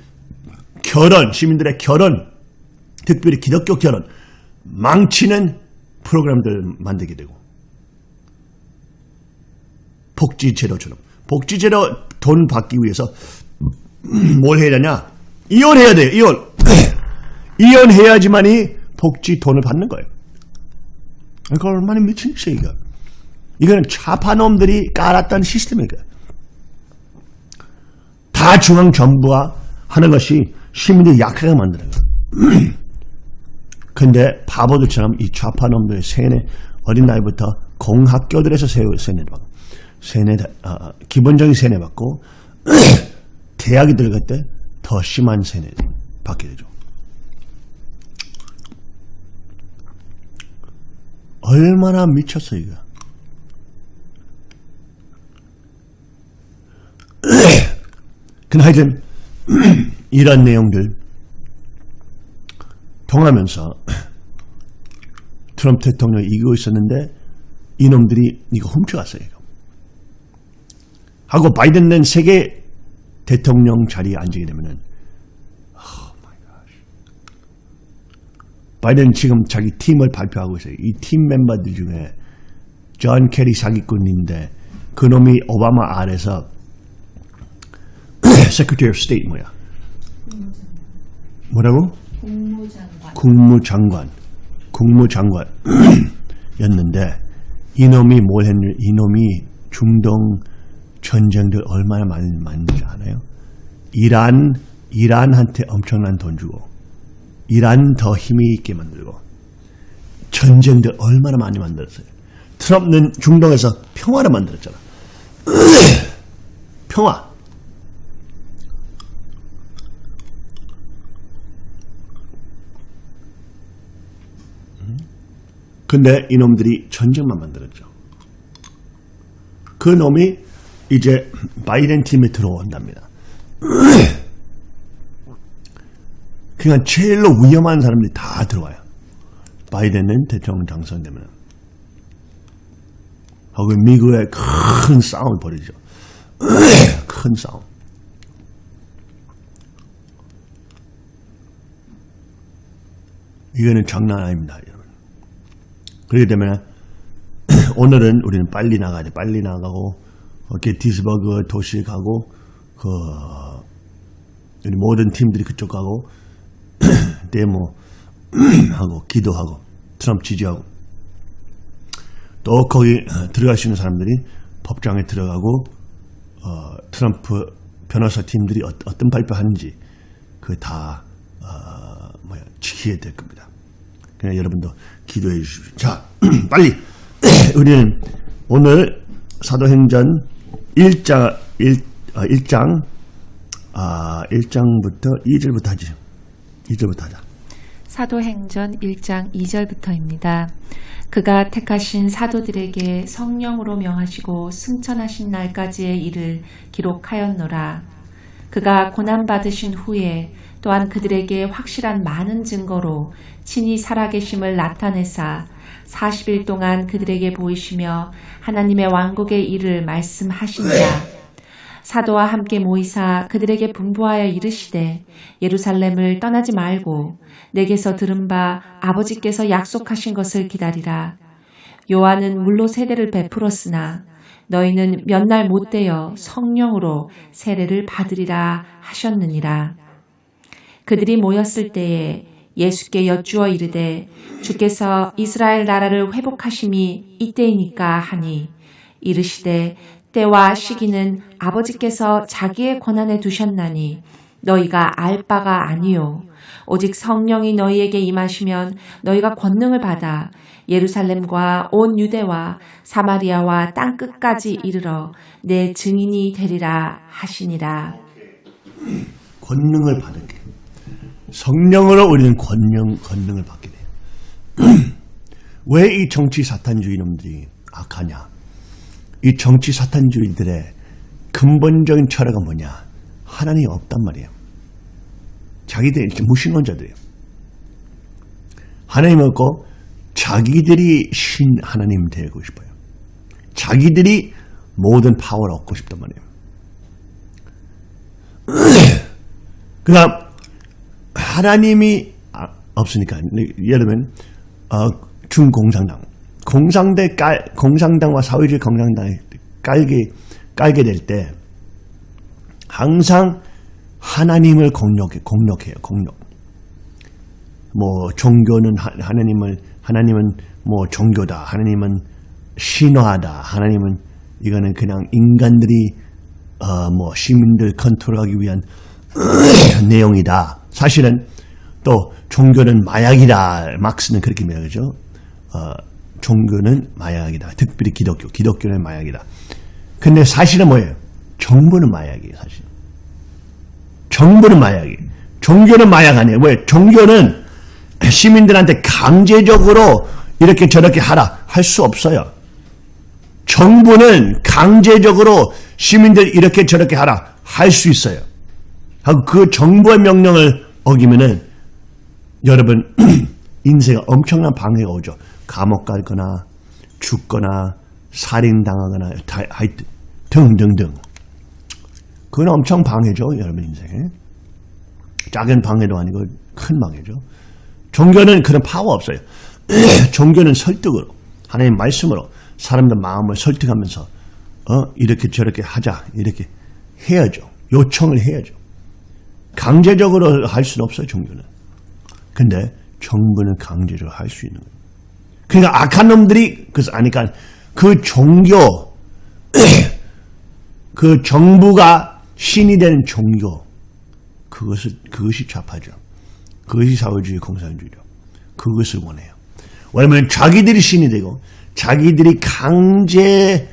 결혼 시민들의 결혼 특별히 기독교 결혼 망치는 프로그램들 만들게 되고 복지제도처럼 복지제도 돈 받기 위해서 <clears throat> 뭘 해야 되냐? 이혼해야 돼요 이혼. <clears throat> 이혼해야지만이 복지 돈을 받는 거예요. 이거 얼마나 미친 짓이야 이거. 이거는 좌파놈들이 깔았던 시스템이에요. 다 중앙정부가 하는 것이 시민들 약하게 만드는 거예요. <clears throat> 근데 바보들처럼 이 좌파놈들 세뇌 어린 나이부터 공학교들에서 세- 세뇌를 받고 세뇌 어, 기본적인 세뇌 받고 <clears throat> 대학에 들어갈 때 더 심한 세뇌 받게 되죠. 얼마나 미쳤어 이거. <clears throat> 하여튼 <clears throat> 이런 내용들 통하면서 <clears throat> 트럼프 대통령이 이기고 있었는데 이놈들이 이거 훔쳐갔어요. 이거. 하고 바이든은 세계 대통령 자리에 앉게 되면은 바이든 지금 자기 팀을 발표하고 있어요. 이 팀 멤버들 중에 존 케리 사기꾼인데 그놈이 오바마 아래서 <clears throat> Secretary of State 뭐야? 뭐라고? 국무장관. 국무장관, 국무장관이었는데 <clears throat> 이놈이 뭘 했냐? 이놈이 중동 전쟁들 얼마나 많이 만든지 아나요? 이란 이란한테 엄청난 돈 주고 이란 더 힘이 있게 만들고 전쟁들 얼마나 많이 만들었어요. 트럼프는 중동에서 평화를 만들었잖아. <clears throat> 평화. 근데 이놈들이 전쟁만 만들었죠. 그 놈이 이제 바이든 팀에 들어온답니다. <clears throat> 그냥 제일로 위험한 사람들이 다 들어와요. 바이든은 대통령 당선되면. 하고 미국의 큰 싸움을 벌이죠. <clears throat> 큰 싸움. 이거는 장난 아닙니다, 여러분. 그렇게 되면 <clears throat> 오늘은 우리는 빨리 나가야 돼. 빨리 나가고 어, 게티스버그 도시 가고 그 모든 팀들이 그쪽 가고 데모 <clears throat> 하고 기도하고 트럼프 지지하고 또 거기 어, 들어갈 수 있는 사람들이 법정에 들어가고 어, 트럼프 변호사 팀들이 어, 떤 발표하는지 그다 어, 뭐야 지켜야 될 겁니다. 그냥 여러분도 기도해 주십시오. 자, <clears throat> 빨리 <clears throat> 우리는 오늘 사도행전 1장 1, 아, 1장 아, 1장부터 2절부터 하지. 2절부터 하자. 사도행전 1장 2절부터입니다. 그가 택하신 사도들에게 성령으로 명하시고 승천하신 날까지의 일을 기록하였노라. 그가 고난받으신 후에 또한 그들에게 확실한 많은 증거로 친히 살아계심을 나타내사 40일 동안 그들에게 보이시며 하나님의 왕국의 일을 말씀하시니라. 사도와 함께 모이사 그들에게 분부하여 이르시되 예루살렘을 떠나지 말고 내게서 들은 바 아버지께서 약속하신 것을 기다리라. 요한은 물로 세례를 베풀었으나 너희는 몇 날 못 되어 성령으로 세례를 받으리라 하셨느니라. 그들이 모였을 때에 예수께 여쭈어 이르되 주께서 이스라엘 나라를 회복하심이 이때이니까 하니 이르시되 때와 시기는 아버지께서 자기의 권한에 두셨나니 너희가 알 바가 아니요 오직 성령이 너희에게 임하시면 너희가 권능을 받아 예루살렘과 온 유대와 사마리아와 땅 끝까지 이르러 내 증인이 되리라 하시니라. 권능을 받게. 성령으로 우리는 권능, 권능을 받게 돼요. <clears throat> 왜 이 정치 사탄주의 놈들이 악하냐? 이 정치 사탄주의들의 근본적인 철학은 뭐냐? 하나님이 없단 말이에요. 자기들 무신론자들이에요. 하나님 없고 자기들이 신 하나님 되고 싶어요. 자기들이 모든 파워를 얻고 싶단 말이에요. <clears throat> 그 다음 하나님이 아, 없으니까 예를 들면 어, 중공산당 공산대 깔, 공산당과 사회주의 공산당이 깔게 깔게 될 때 항상 하나님을 공격해 공격해요 공격. 뭐 종교는 하, 하나님을 하나님은 뭐 종교다 하나님은 신화다 하나님은 이거는 그냥 인간들이 어, 뭐 시민들 컨트롤하기 위한 <clears throat> 내용이다. 사실은 또 종교는 마약이다. 막스는 그렇게 말하죠. 어, 종교는 마약이다. 특별히 기독교, 기독교는 마약이다. 근데 사실은 뭐예요? 정부는 마약이에요, 사실. 정부는 마약이에요. 종교는 마약 아니에요. 왜? 종교는 시민들한테 강제적으로 이렇게 저렇게 하라 할 수 없어요. 정부는 강제적으로 시민들 이렇게 저렇게 하라 할 수 있어요. 그 정부의 명령을 어기면은 여러분 <clears throat> 인생에 엄청난 방해가 오죠. 감옥 갈거나 죽거나 살인당하거나 하여튼 등등등. 그건 엄청 방해죠. 여러분 인생에. 작은 방해도 아니고 큰 방해죠. 종교는 그런 파워 없어요. <clears throat> 종교는 설득으로 하나님 말씀으로 사람들 마음을 설득하면서 어 이렇게 저렇게 하자 이렇게 해야죠. 요청을 해야죠. 강제적으로 할 수는 없어요, 종교는. 근데 정부는 강제적으로 할 수 있는 거예요. 그러니까 악한 놈들이 그래서 아니까 그 종교 <clears throat> 그 정부가 신이 된 종교 그것을 그것이 좌파죠. 그것이 사회주의 공산주의죠. 그것을 원해요. 왜냐하면 자기들이 신이 되고 자기들이 강제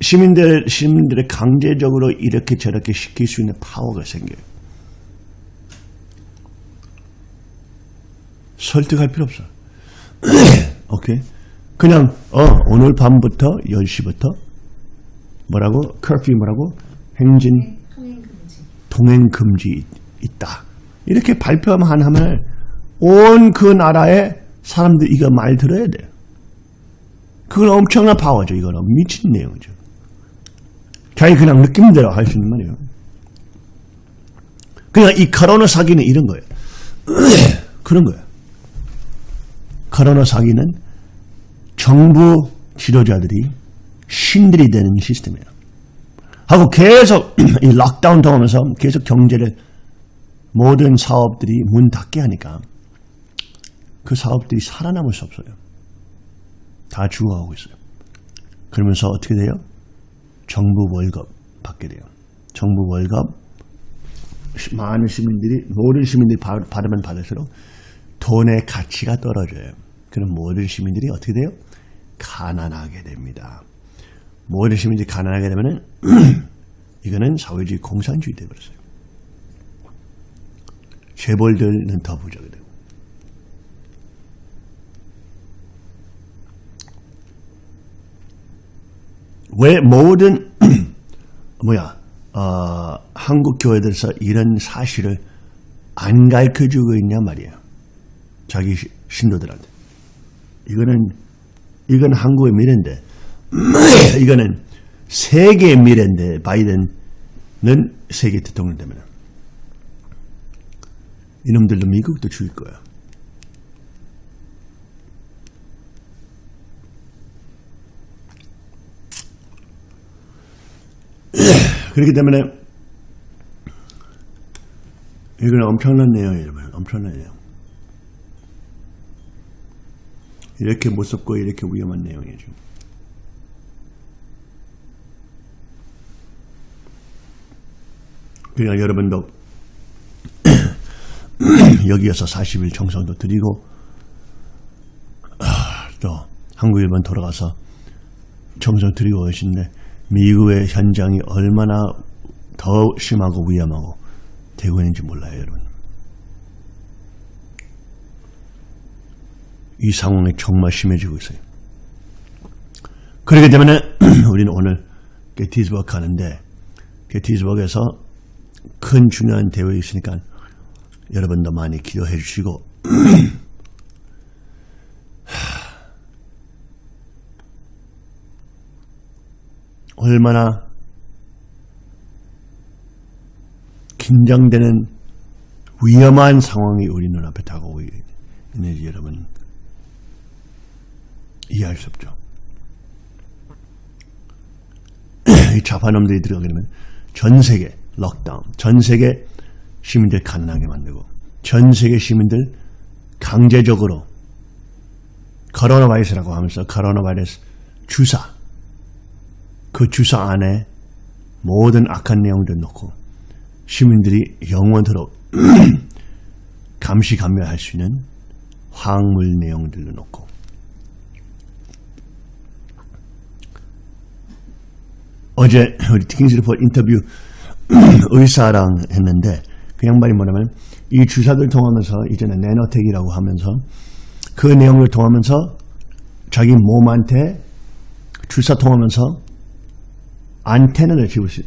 시민들 시민들을 강제적으로 이렇게 저렇게 시킬 수 있는 파워가 생겨요. 설득할 필요 없어. <clears throat> 오케이. 그냥 어 오늘 밤부터 10시부터 뭐라고 커피 뭐라고 행진. 동행 금지 있다. 이렇게 발표만 하면 온 그 나라의 사람들 이거 말 들어야 돼. 그건 엄청난 파워죠. 이거는 미친 내용이죠. 자기 그냥 느낌대로 할 수 있는 말이에요. 그냥 이 코로나 사기는 이런 거예요. <clears throat> 그런 거예요. 코로나 사기는 정부 지도자들이 신들이 되는 시스템이에요. 하고 계속 <clears throat> 이 락다운 당하면서 계속 경제를 모든 사업들이 문 닫게 하니까 그 사업들이 살아남을 수 없어요. 다 죽어가고 있어요. 그러면서 어떻게 돼요? 정부 월급 받게 돼요. 정부 월급 시- 많은 시민들이 모든 시민들이 받- 받으면 받을수록 돈의 가치가 떨어져요. 그럼 모든 시민들이 어떻게 돼요? 가난하게 됩니다. 모든 시민들이 가난하게 되면은 <clears throat> 이거는 사회주의 공산주의 되버렸어요. 재벌들은 더 부자가 되고. 왜 모든 <clears throat> 뭐야 어, 한국 교회들에서 이런 사실을 안 가르쳐주고 있냐 말이에요. 자기 시- 신도들한테. 이거는 이건 한국의 미래인데 <clears throat> 이거는 세계의 미래인데 바이든은 세계 대통령 되면 이놈들도 미국도 죽일 거야. <clears throat> 그렇기 때문에 이건 엄청난 내용이에요. 여러분. 엄청난 내용. 이렇게 무섭고 이렇게 위험한 내용이죠. 그러니까 여러분도 <clears throat> 여기에서 40일 정성도 드리고 아, 또 한국 일본 돌아가서 정성 드리고 계신데 미국의 현장이 얼마나 더 심하고 위험하고 되고 있는지 몰라요 여러분 이 상황이 정말 심해지고 있어요. 그렇기 때문에 <clears throat> 우리는 오늘 게티즈버그 가는데 게티즈버그에서 큰 중요한 대회가 있으니까 여러분도 많이 기도해 주시고 <clears throat> 얼마나 긴장되는 위험한 상황이 우리 눈앞에 다가오고 있는지 여러분 이해할 수 없죠. <clears throat> 이 좌파놈들이 들어가게 되면 전 세계 럭다운, 전 세계 시민들 가난하게 만들고 전 세계 시민들 강제적으로 코로나 바이러스라고 하면서 코로나 바이러스 주사 그 주사 안에 모든 악한 내용들 넣고 시민들이 영원토록 <clears throat> 감시 감멸할 수 있는 화학물 내용들도 넣고 어제 우리 티킹스 리포트 인터뷰 <clears throat> 의사랑 했는데 그 양반이 뭐냐면 이 주사들 통하면서 이제는 내노텍이라고 하면서 그 내용을 통하면서 자기 몸한테 주사 통하면서 안테나를 집을 수,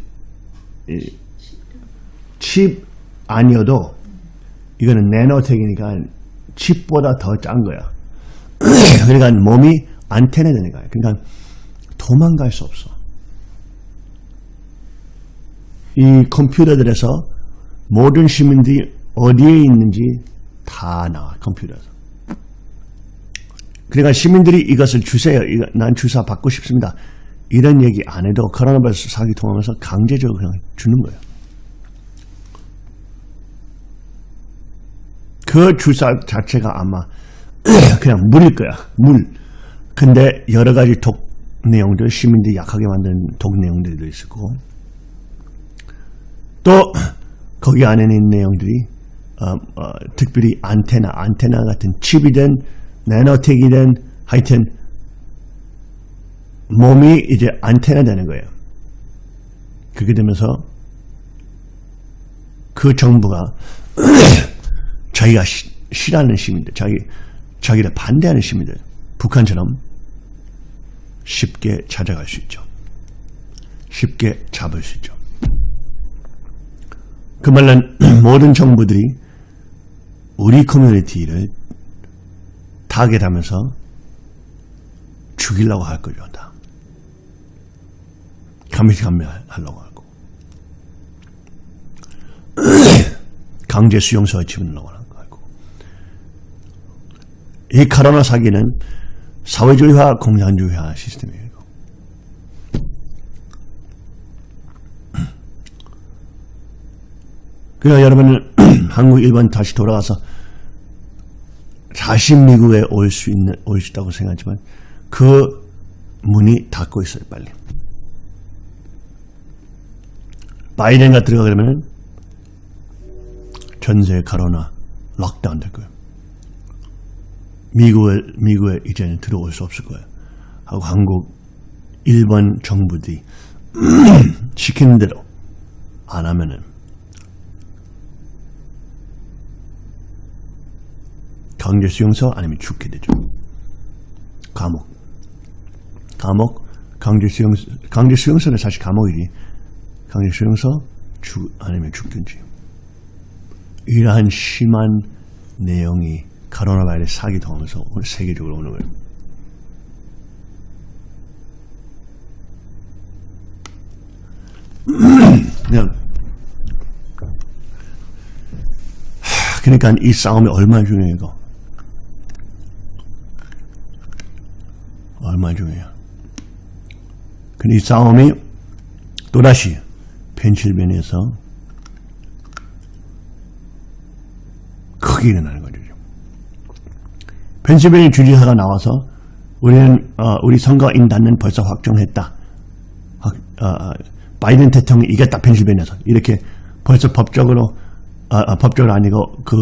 이, 칩 아니어도 이거는 내노텍이니까 칩보다 더 짠 거야. <clears throat> 그러니까 몸이 안테나 되는 거야. 그러니까 도망갈 수 없어. 이 컴퓨터들에서 모든 시민들이 어디에 있는지 다 나와 컴퓨터에서. 그러니까 시민들이 이것을 주세요. 난 주사 받고 싶습니다. 이런 얘기 안 해도 코로나 바이러스 사기 통하면서 강제적으로 그냥 주는 거예요. 그 주사 자체가 아마 <clears throat> 그냥 물일 거야. 물. 근데 여러 가지 독 내용들, 시민들이 약하게 만든 독 내용들도 있고 또 거기 안에 있는 내용들이 어, 어, 특별히 안테나, 안테나 같은 칩이든 나노텍이든 하여튼 몸이 이제 안테나 되는 거예요. 그렇게 되면서 그 정부가 <clears throat> 자기가 시- 싫어하는 시민들, 자기, 자기를 반대하는 시민들, 북한처럼 쉽게 찾아갈 수 있죠. 쉽게 잡을 수 있죠. 그 말은 <clears throat> 모든 정부들이 우리 커뮤니티를 타겟하면서 죽이려고 할 거죠. 다. 감시감멸하려고 하고 <clears throat> 강제 수용소에 집어넣으려고 하는 거고 이 카로나 사기는 사회주의화 공산주의화 시스템이에요. 그러니까 여러분은 <clears throat> 한국, 일본 다시 돌아가서 다시 미국에 올 수 있는, 올 수 있다고 생각하지만 그 문이 닫고 있어요, 빨리. 바이든가 들어가려면 전세 가로나 락다운 될 거예요. 미국에, 미국에 이제는 들어올 수 없을 거예요. 하고 한국, 일본 정부들이 <clears throat> 시키는 대로 안 하면은 강제 수용소 아니면 죽게 되죠. 감옥. 감옥, 강제 수용소, 강제 수용소는 사실 감옥이지. 강제 수용소, 죽, 아니면 죽든지. 이러한 심한 내용이 코로나 바이러스 사기 통하면서 오늘 세계적으로 오는 거예요. <clears throat> 그냥 하, 그러니까 이 싸움이 얼마나 중요해요. 이거. 얼마나 중요해요. 이 싸움이 또다시 펜실베니아에서 크게 일어나는 거죠. 펜실베니아 주지사가 나와서 우리는 어, 우리 선거인단은 벌써 확정했다. 확, 어, 어, 바이든 대통령이 이겼다 펜실베니아에서 이렇게 벌써 법적으로 어, 어, 법적으로 아니고 그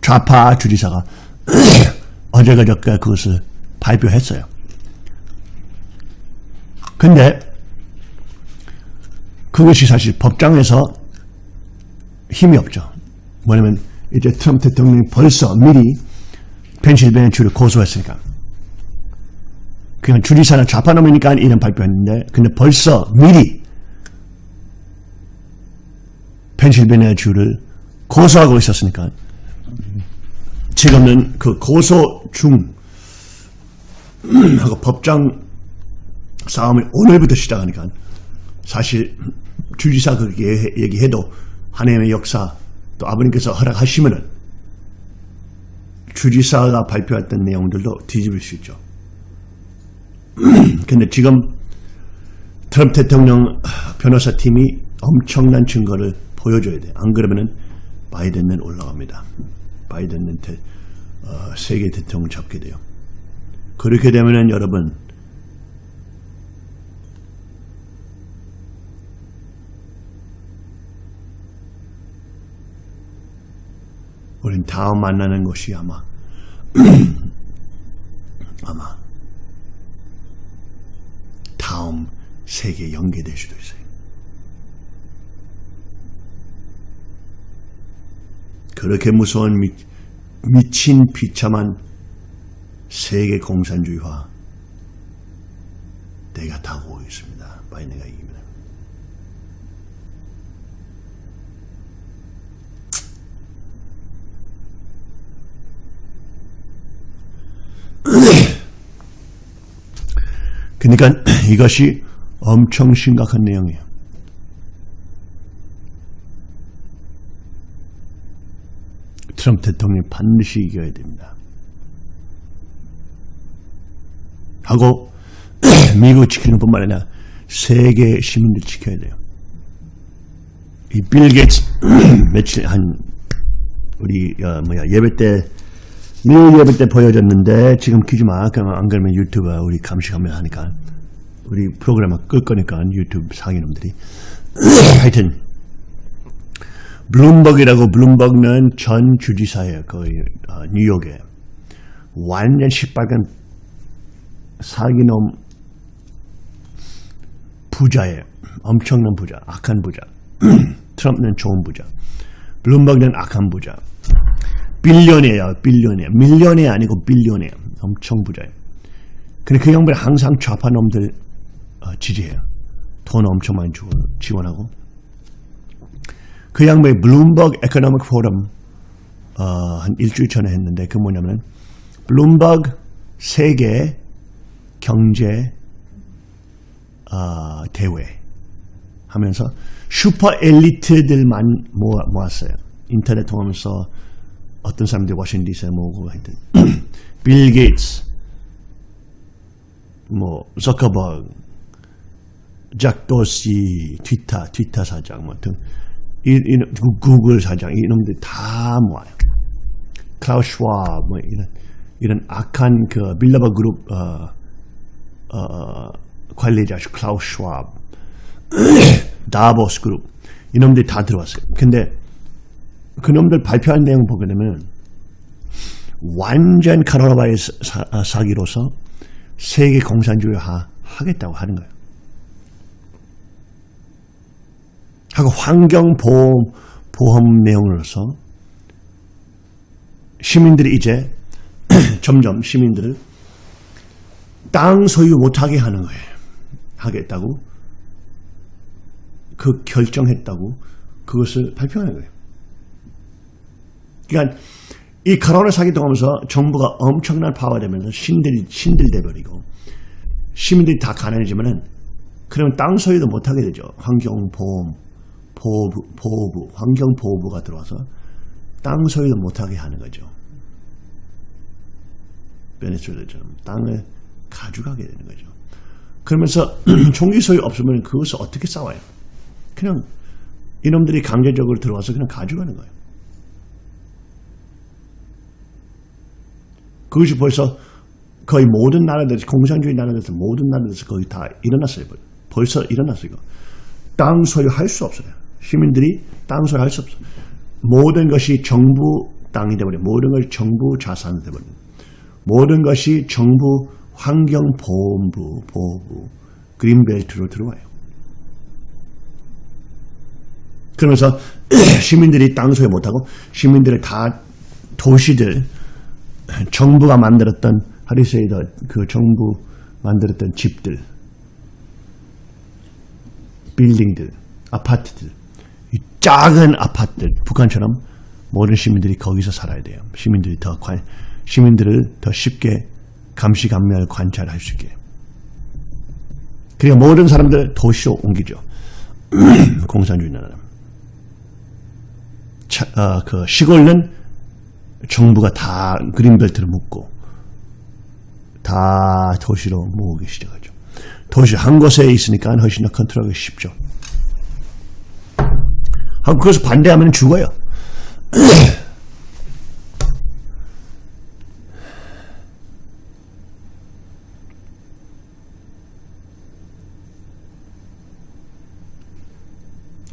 좌파 주지사가 <clears throat> 어제가 저께 그것을 발표했어요. 근데 그것이 사실 법정에서 힘이 없죠. 뭐냐면 이제 트럼프 대통령이 벌써 미리 펜실베니아 주를 고소했으니까. 그냥 주지사는 좌파놈이니까 이런 발표했는데 근데 벌써 미리 펜실베니아 주를 고소하고 있었으니까 지금은 그 고소 중 <clears throat> 하고 법정 싸움이 오늘부터 시작하니까 사실 주지사 그렇게 얘기해도 하나님의 역사 또 아버님께서 허락하시면은 주지사가 발표했던 내용들도 뒤집을 수 있죠. <clears throat> 근데 지금 트럼프 대통령 변호사 팀이 엄청난 증거를 보여줘야 돼. 안 그러면은 바이든은 올라갑니다. 바이든은 대, 어, 세계 대통령 잡게 돼요. 그렇게 되면은 여러분 우린 다음 만나는 것이 아마 <clears throat> 아마 다음 세계 연계될 수도 있어요. 그렇게 무서운 미, 미친 비참한 세계 공산주의화 내가 다가오고 있습니다. 바이든가 이기면. <clears throat> 그러니까 <clears throat> 이것이 엄청 심각한 내용이에요. 트럼프 대통령이 반드시 이겨야 됩니다. 하고 <clears throat> 미국 지키는 뿐만 아니라 세계 시민들 지켜야 돼요. 이 빌 게이츠 <clears throat> 며칠 한 우리 어, 뭐야 예배 때 미국 예배 때 보여줬는데 지금 키지 마. 그냥 안 그러면 유튜브 우리 감시하면 하니까 우리 프로그램을 끌 거니까 유튜브 상인놈들이 <clears throat> 하여튼 블룸버그라고 블룸버그는 전 주지사예요. 거의 어, 뉴욕에 완전 시뻘건 사기놈 부자예요. 엄청난 부자, 악한 부자. <clears throat> 트럼프는 좋은 부자. 블룸버그는 악한 부자. 빌리언이에요. 빌리언이에요. 밀리언이 아니고 빌리언이에요. 엄청 부자예요. 근데 그 양반이 항상 좌파 놈들 어, 지지해요. 돈 엄청 많이 주고 지원하고. 그 양반이 블룸버그 economic 포럼 어, 한 일주일 전에 했는데 그 뭐냐면 블룸버그 세계 경제 어, 대회 하면서 슈퍼 엘리트들만 모아, 모았어요. 인터넷 통하면서 어떤 사람들이 워싱턴 DC에 모으고 하여튼 <clears throat> 빌 게이츠 뭐 저커버그 잭 도시 트위터 트위터 사장 뭐등 이, 이, 구글 사장 이놈들 다 모아요. 클라우스 슈왑 뭐 이런 이런 악한 그 빌더버그 그룹 어, 어, 관리자 클라우스 슈왑, <coughs> 다보스 그룹 이놈들이 다 들어왔어요. 근데 그놈들 발표한 내용 보게 되면 완전 카로나 바이러스 사, 아, 사기로서 세계 공산주의화 하겠다고 하는 거예요. 하고 환경보험 보험 내용으로서 시민들이 이제 <coughs> 점점 시민들을 땅 소유 못하게 하는 거예요. 하겠다고 그 결정했다고 그것을 발표하는 거예요. 그러니까 이 코로나 사기 통하면서 정부가 엄청난 파워되면서 신들 신들돼 버리고 시민들이 다 가난해지면은 그러면 땅 소유도 못하게 되죠. 환경보험 보호부, 보호부 환경보호부가 들어와서 땅 소유도 못하게 하는 거죠. 베네수엘라처럼 땅을 가져가게 되는 거죠. 그러면서 <clears throat> 총기 소유 없으면 그것을 어떻게 싸워요? 그냥 이놈들이 강제적으로 들어와서 그냥 가져가는 거예요. 그것이 벌써 거의 모든 나라들, 공산주의 나라들에서 모든 나라들에서 거의 다 일어났어요. 벌써 일어났어요. 땅 소유할 수 없어요. 시민들이 땅 소유할 수 없어요. 모든 것이 정부 땅이 되버려 모든 것이 정부 자산이 되버려 모든 것이 정부 환경보험부, 보호부, 그린벨트로 들어와요. 그러면서 <clears throat> 시민들이 땅 소유 못하고 시민들의 다 도시들 정부가 만들었던 하리세이더 그 정부 만들었던 집들 빌딩들 아파트들 이 작은 아파트들 북한처럼 모든 시민들이 거기서 살아야 돼요. 시민들이 더 관, 시민들을 더 쉽게 감시감멸 관찰할 수 있게. 그러니까 모든 사람들 도시로 옮기죠. <clears throat> 공산주의 나라. 차, 어, 그 시골은 정부가 다 그린벨트를 묶고 다 도시로 모으기 시작하죠. 도시 한 곳에 있으니까 훨씬 더 컨트롤하기 쉽죠. 하고 그것을 반대하면 죽어요. <clears throat>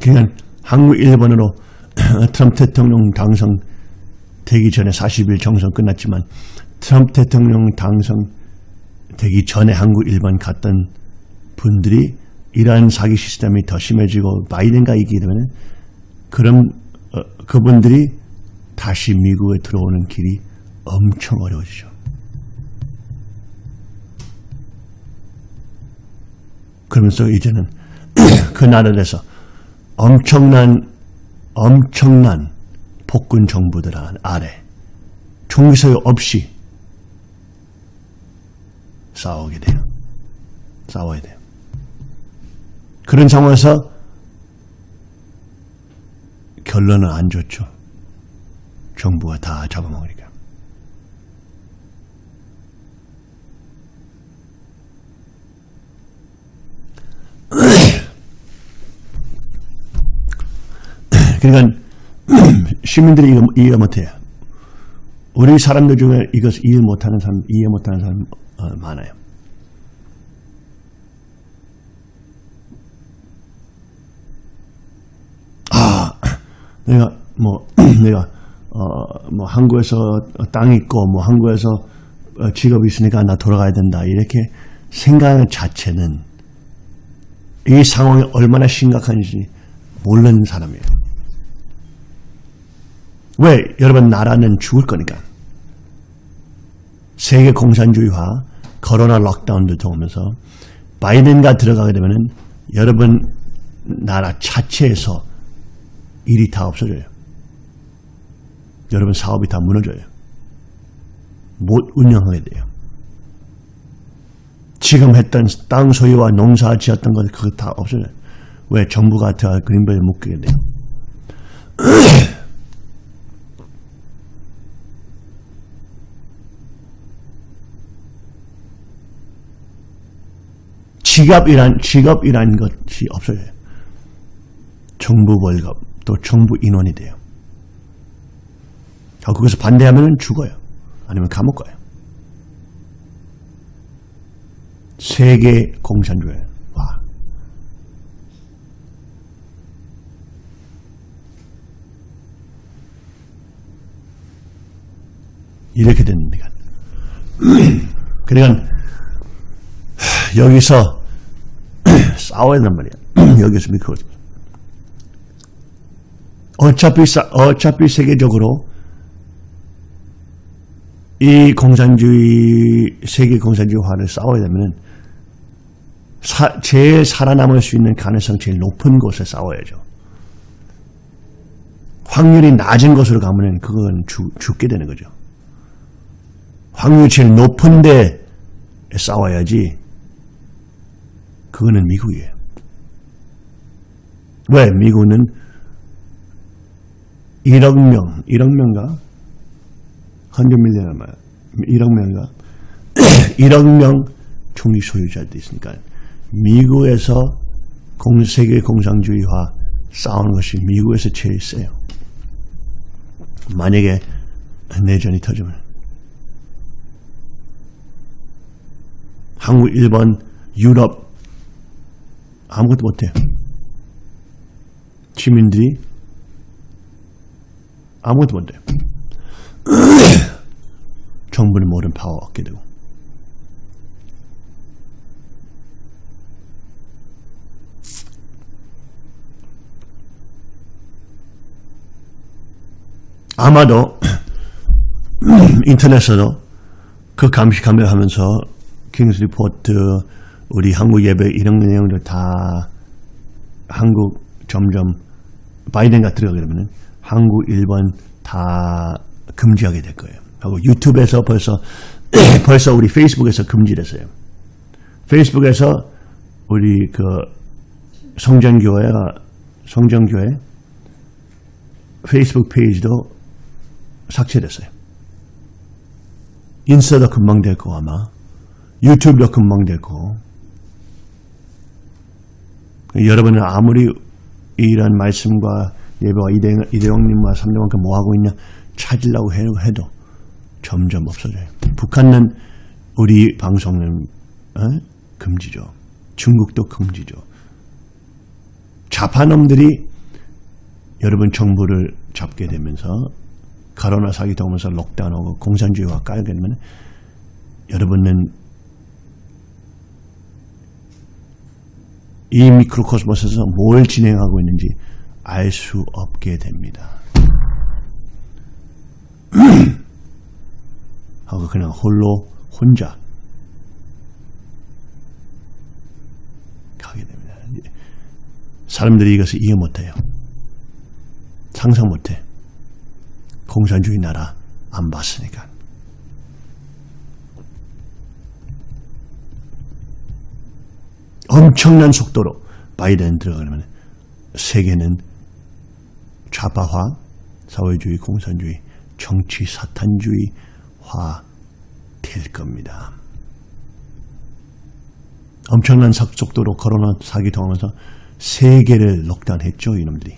그냥 한국 1번으로 <clears throat> 트럼프 대통령 당선 되기 전에 40일 정선 끝났지만 트럼프 대통령 당선 되기 전에 한국 1번 갔던 분들이 이러한 사기 시스템이 더 심해지고 바이든가 이기게 되면 그럼 어, 그분들이 다시 미국에 들어오는 길이 엄청 어려워지죠. 그러면서 이제는 <clears throat> 그 나라에서 엄청난 엄청난 폭군 정부들 아래 총기 소유 없이 싸우게 돼요. 싸워야 돼요. 그런 상황에서 결론은 안 좋죠. 정부가 다 잡아먹으니까. 그러니까 <clears throat> 시민들이 이해, 이해 못해요. 우리 사람들 중에 이것을 이해 못하는 사람, 이해 못하는 사람 어, 많아요. 아, <clears throat> 내가 뭐 <clears throat> 내가 어, 뭐 한국에서 땅 있고 뭐 한국에서 어, 직업이 있으니까 나 돌아가야 된다 이렇게 생각 자체는 이 상황이 얼마나 심각한지 모르는 사람이에요. 왜? 여러분 나라는 죽을 거니까. 세계 공산주의화, 코로나 록다운도 들어오면서 바이든가 들어가게 되면은 여러분 나라 자체에서 일이 다 없어져요. 여러분 사업이 다 무너져요. 못 운영하게 돼요. 지금 했던 땅 소유와 농사 지었던 것 그거 다 없어져요. 왜 정부가 다 그린벨에 묶이게 돼요. <clears throat> 직업이란 직업이란 것이 없어져요. 정부 월급 또 정부 인원이 돼요. 거기서 반대하면 죽어요. 아니면 감옥 가요. 세계 공산주의화. 이렇게 됩니다. <clears throat> 그러니까 여기서 <clears throat> 싸워야 된단 말이야. <clears throat> 여기서 미끄러 어차피 싸, 어차피 세계적으로 이 공산주의 세계 공산주의화를 싸워야 되면은 사- 제일 살아남을 수 있는 가능성 제일 높은 곳에 싸워야죠. 확률이 낮은 곳으로 가면은 그건 죽, 죽게 되는 거죠. 확률이 제일 높은 데 싸워야지. 그거는 미국이에요. 왜? 미국은 1억 명, 1억 명가? 100 밀리언 아마 1억 명가? <coughs> 1억 명 총리 소유자들이 있으니까 미국에서 공, 세계 공산주의화 싸우는 것이 미국에서 제일 세요. 만약에 내전이 터지면 한국, 일본, 유럽 아무것도 못해요. 시민들이 아무것도 못해요. <clears throat> 정부는 모든 파워 얻게 되고. 아마도 <clears throat> 인터넷에서도 그 감시 카메라 하면서 King's Report 우리 한국 예배 이런 내용들 다 한국 점점 바이든가 들어가게 되면 한국 일본 다 금지하게 될 거예요. 하고 유튜브에서 벌써 <clears throat> 벌써 우리 페이스북에서 금지됐어요. 페이스북에서 우리 그 성전교회가 성전교회 페이스북 페이지도 삭제됐어요. 인스타도 금방 될 거고 아마 유튜브도 금방 될 거고 여러분은 아무리 이런 말씀과 예배와 이대, 이대영님과 삼대왕께 뭐 하고 있냐 찾으려고 해도, 점점 없어져요. 북한은 우리 방송은 어? 금지죠. 중국도 금지죠. 좌파놈들이 여러분 정부를 잡게 되면서 코로나 사기도 오면서 록다운하고 공산주의와 깔게 되면 여러분은 이 미크로코스모스에서 뭘 진행하고 있는지 알 수 없게 됩니다. <clears throat> 하고 그냥 홀로 혼자 가게 됩니다. 사람들이 이것을 이해 못해요. 상상 못해. 공산주의 나라 안 봤으니까. 엄청난 속도로 바이든 들어가면 세계는 좌파화, 사회주의, 공산주의, 정치 사탄주의화 될 겁니다. 엄청난 속도로 코로나 사기 통하면서 세계를 록다운했죠, 이놈들이.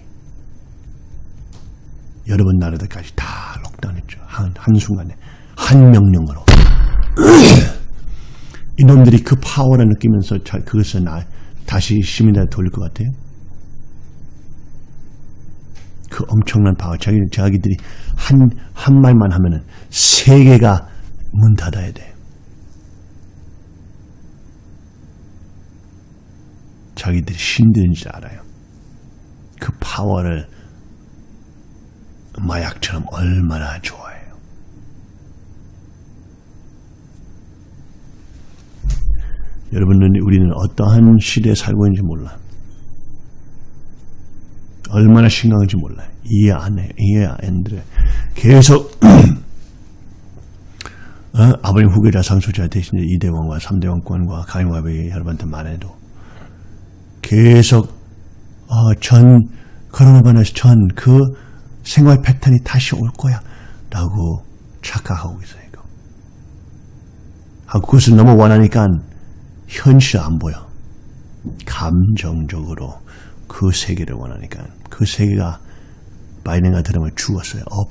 여러분 나라들까지 다 록다운했죠. 한, 한순간에. 한 명령으로. 이놈들이 그 파워를 느끼면서 자, 그것을 나, 다시 시민들한테 돌릴 것 같아요. 그 엄청난 파워. 자기, 자기들이 한, 한 말만 하면은 세계가 문 닫아야 돼. 자기들이 줄 알아요. 그 파워를 마약처럼 얼마나 좋아해요. 여러분은 우리는 어떠한 시대에 살고 있는지 몰라. 얼마나 심각한지 몰라요. 이해 안 해. 이해 안 돼. 계속 <clears throat> 어? 아버님 후계자 상속자 대신 이대왕과 삼대왕권과 가용화백이 여러분한테 말해도 계속 어, 전 코로나 바이러스 전 그 생활 패턴이 다시 올 거야 라고 착각하고 있어요. 이거. 하고 그것을 너무 원하니까 현실 안 보여. 감정적으로 그 세계를 원하니까 그 세계가 바이든가 들으면 죽었어요. 없,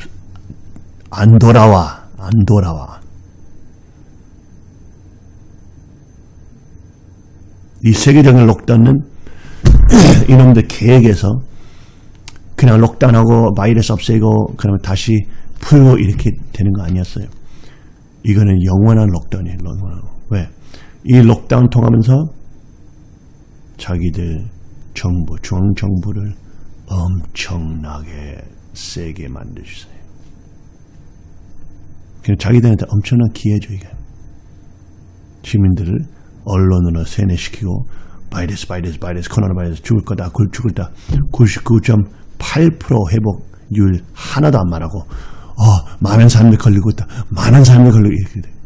안 돌아와. 안 돌아와. 이 세계적인 록다운은 <clears throat> 이놈들 계획에서 그냥 록다운하고 바이러스 없애고 그러면 다시 풀고 이렇게 되는 거 아니었어요. 이거는 영원한 록다운이에요. 영원한. 왜? 이 록다운 통하면서 자기들 정부, 중앙정부를 엄청나게 세게 만들어주세요. 그냥 자기들한테 엄청난 기회죠, 이게. 시민들을 언론으로 세뇌시키고 바이러스, 바이러스, 바이러스, 코로나 바이러스 죽을 거다, 굴 죽을 다99.8% 회복률 하나도 안 말하고 어, 많은 사람들 걸리고 있다. 많은 사람들 걸리고 이렇게 돼.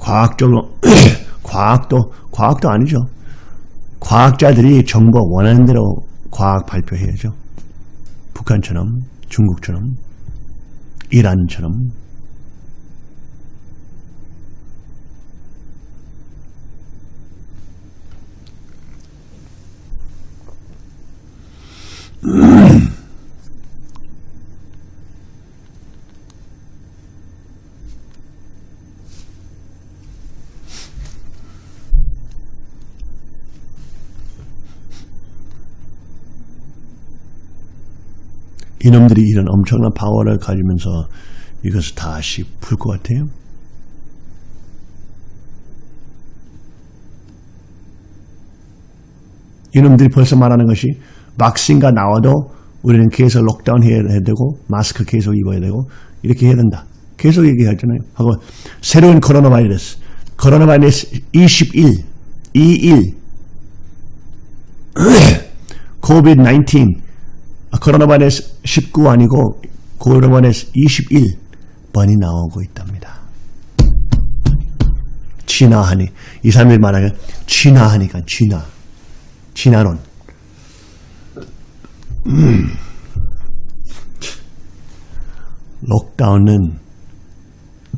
과학적으로 <clears throat> 과학도 과학도 아니죠. 과학자들이 정부가 원하는 대로 과학 발표해야죠. 북한처럼 중국처럼 이란처럼 <clears throat> 이놈들이 이런 엄청난 파워를 가지면서 이것을 다시 풀 것 같아요. 이놈들이 벌써 말하는 것이 백신가 나와도 우리는 계속 lockdown 해야 되고 마스크 계속 입어야 되고 이렇게 해야 된다. 계속 얘기하잖아요. 하고 새로운 코로나 바이러스 코로나 바이러스 21 21 COVID-19 <clears throat> 코로나 바이러스 19 아니고 코로나 바이러스 21번이 나오고 있답니다. 진화하니 이 사람들이 말하면 진화하니까 진화 진화론 음. 록다운은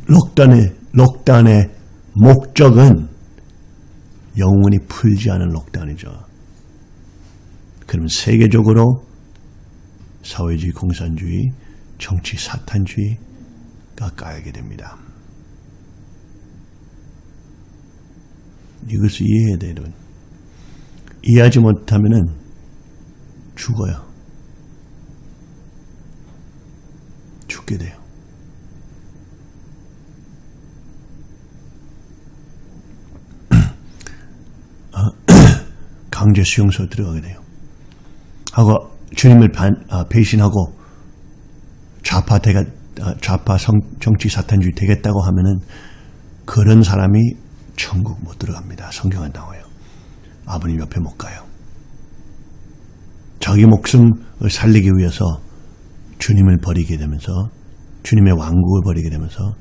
록다운의 록다운의 목적은 영원히 풀지 않은 록다운이죠. 그러면 세계적으로 사회주의 공산주의, 정치 사탄주의가 까이게 됩니다. 이것을 이해해야 돼요. 이해하지 못하면 죽어요. 죽게 돼요. <clears throat> 강제 수용소 들어가게 돼요. 하고 주님을 반, 아, 배신하고 좌파 대가 아, 좌파 성, 정치 사탄주의 되겠다고 하면은 그런 사람이 천국 못 들어갑니다. 성경에 나와요. 아버님 옆에 못 가요. 자기 목숨을 살리기 위해서 주님을 버리게 되면서 주님의 왕국을 버리게 되면서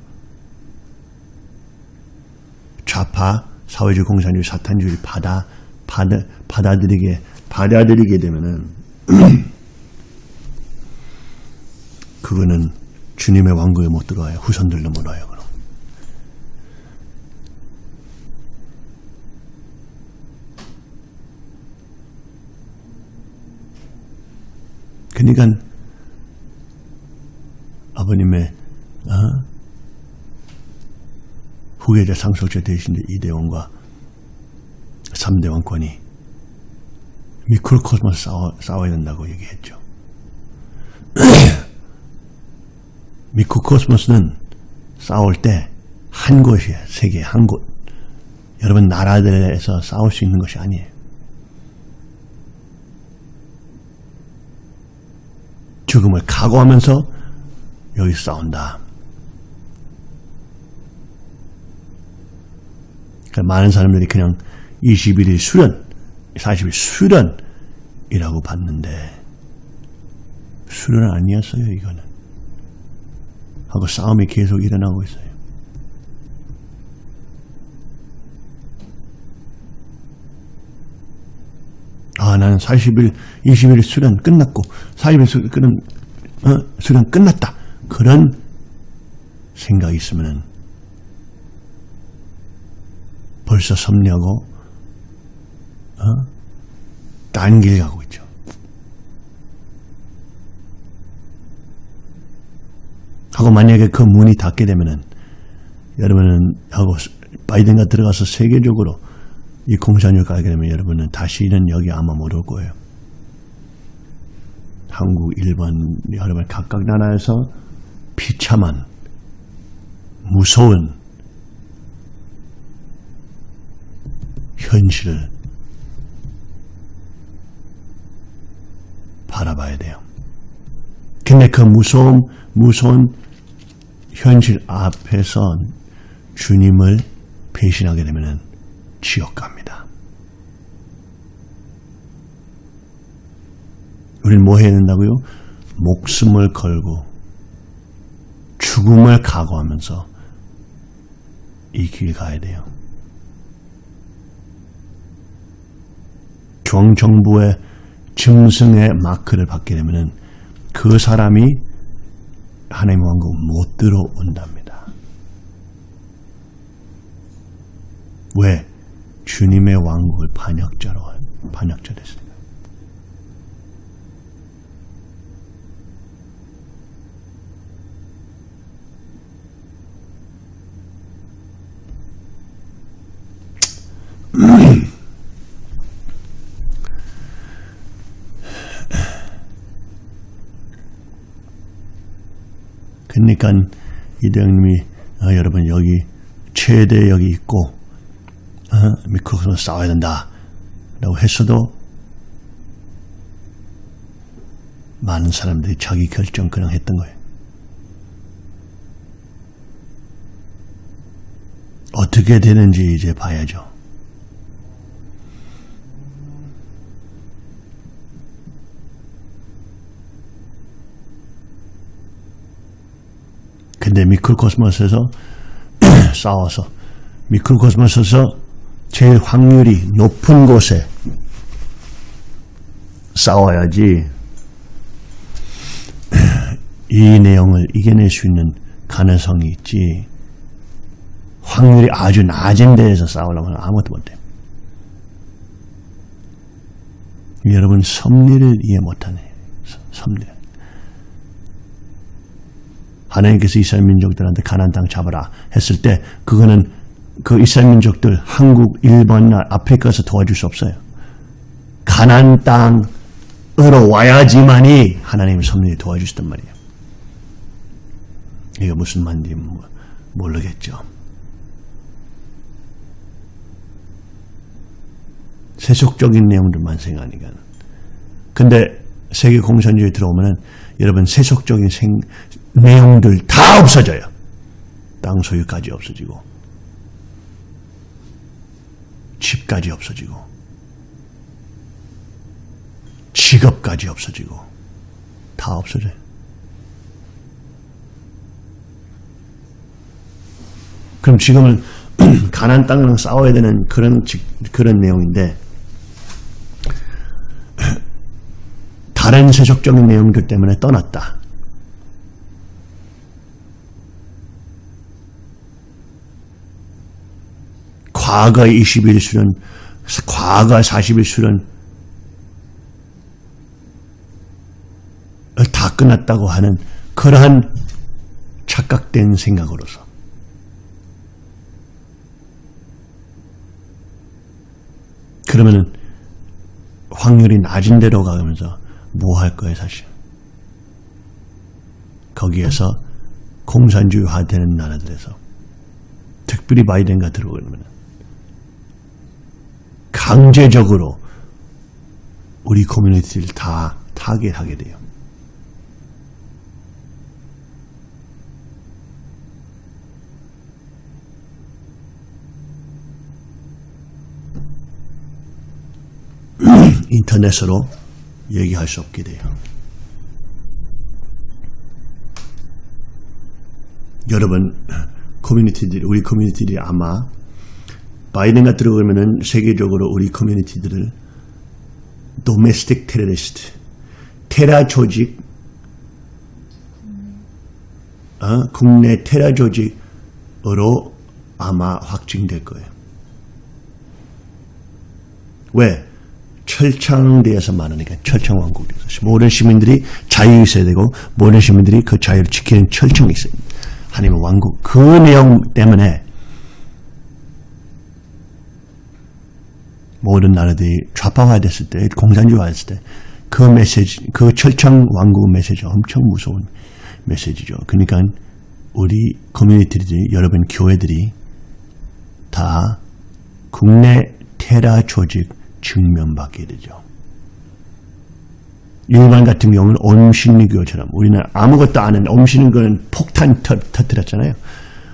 좌파 사회주의 공산주의 사탄주의를 받아 받아 받아들이게 받아들이게 되면은 <clears throat> 그거는 주님의 왕국에 못 들어와요. 후손들도 못 와요. 그럼. 그러니까 아버님의 어? 후계자 상속자 대신 2대 왕과 3대 왕권이 microcosmos 싸워, 싸워야 된다고 얘기했죠. <clears throat> microcosmos는 싸울 때 한 곳이에요. 세계 한 곳. 여러분 나라들에서 싸울 수 있는 것이 아니에요. 죽음을 각오하면서 여기 싸운다. 그러니까 많은 사람들이 그냥 21일 수련, 40일 수련이라고 봤는데 수련 아니었어요 이거는. 하고 싸움이 계속 일어나고 있어요. 아, 나는 40일, 20일 수련 끝났고, 40일 수, 련 어, 수련 끝났다. 그런 생각이 있으면은 벌써 섭리하고, 어? 딴길 가고 있죠. 하고 만약에 그 문이 닫게 되면은 여러분은 하고 바이든가 들어가서 세계적으로 이 공산주의 가게 되면 여러분은 다시는 여기 아마 못 올 거예요. 한국, 일본, 여러분 각각 나라에서 비참한 무서운 현실을 바라봐야 돼요. 근데 그 무서움, 무서운 현실 앞에서 주님을 배신하게 되면 지옥 갑니다. 우리는 뭐 해야 된다고요? 목숨을 걸고 죽음을 각오하면서 이 길 가야 돼요. 중앙정부의 짐승의 마크를 받게 되면 그 사람이 하나님의 왕국 못 들어온답니다. 왜? 주님의 왕국을 반역자로 반역자 됐으니 그러니까 이대형님이 어, 여러분 여기 최대 여기 있고 어, 미크로폰 싸워야 된다 라고 했어도 많은 사람들이 자기 결정 그냥 했던 거예요. 어떻게 되는지 이제 봐야죠. 근데 미클코스모스에서 <clears throat> 싸워서 미클코스모스에서 제일 확률이 높은 곳에 싸워야지 <clears throat> 이 내용을 이겨낼 수 있는 가능성이 있지. 확률이 아주 낮은 데에서 싸우려면 아무것도 못해. 여러분 섭리를 이해 못하네. 섭리 하나님께서 이스라엘 민족들한테 가나안 땅 잡아라 했을 때 그거는 그 이스라엘 민족들 한국, 일본이나 아프리카 에서 도와줄 수 없어요. 가나안 땅으로 와야지만이 하나님의 섭리를 도와주시단 말이에요. 이게 무슨 말인지 모르겠죠. 세속적인 내용들만 생각하니까. 근데 세계 공산주의 들어오면은 여러분 세속적인 생, 내용들 다 없어져요. 땅 소유까지 없어지고 집까지 없어지고 직업까지 없어지고 다 없어져요. 그럼 지금은 <clears throat> 가난 땅이랑 싸워야 되는 그런 그런 내용인데 <clears throat> 다른 세속적인 내용들 때문에 떠났다. 과거 20일 수련, 과거 40일 수련 다 끝났다고 하는 그러한 착각된 생각으로서. 그러면은 확률이 낮은 데로 가면서 뭐 할 거예요 사실? 거기에서 공산주의화 되는 나라들에서. 특별히 바이든가 들어오면 강제적으로 우리 커뮤니티를 다 타겟하게 돼요. <clears throat> 인터넷으로 얘기할 수 없게 돼요. 여러분, <clears throat> 커뮤니티들이, 우리 커뮤니티들이 아마 바이든가 들어가면은 세계적으로 우리 커뮤니티들을 도메스틱 테러리스트, 테러 조직, 어? 국내 테러 조직으로 아마 확증될 거예요. 왜? 철창대에서 많으니까 철창왕국에서 모든 시민들이 자유 있어야 되고 모든 시민들이 그 자유를 지키는 철창이 있어요. 하나님의 왕국 그 내용 때문에 모든 나라들이 좌파화 됐을 때 공산주의화 했을 때 그 메시지 그 철창 왕국 메시지가 엄청 무서운 메시지죠. 그러니까 우리 커뮤니티들이 여러분 교회들이 다 국내 테라 조직 증명받게 되죠. 일반 같은 경우는 엄신리교처럼 우리는 아무것도 안 했는데 엄신리교는 폭탄 터, 터뜨렸잖아요.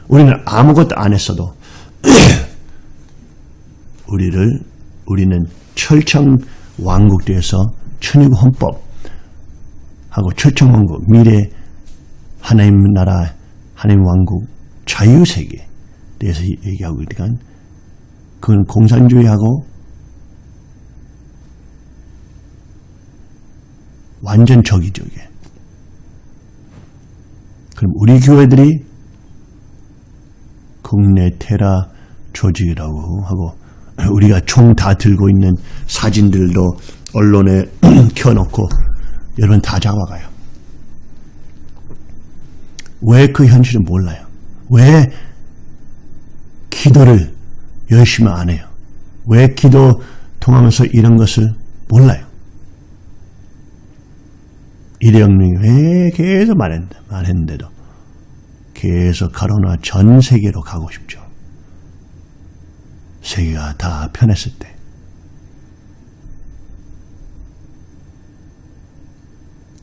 우리는 아무것도 안 했어도 <clears throat> 우리를 우리는 철청 왕국대에서 천국 헌법 하고 철청 왕국 미래 하나님 나라 하나님 왕국 자유 세계에 대해서 얘기하고 있으니까 그건 공산주의하고 완전 적이죠 이게. 그럼 우리 교회들이 국내 테라 조직이라고 하고 우리가 총 다 들고 있는 사진들도 언론에 <clears throat> 켜놓고 여러분 다 잡아가요. 왜 그 현실을 몰라요? 왜 기도를 열심히 안 해요? 왜 기도 통하면서 이런 것을 몰라요? 이대영님이 왜 계속 말했는데, 말했는데도 계속 가로나 전 세계로 가고 싶죠. 세계가 다 편했을 때.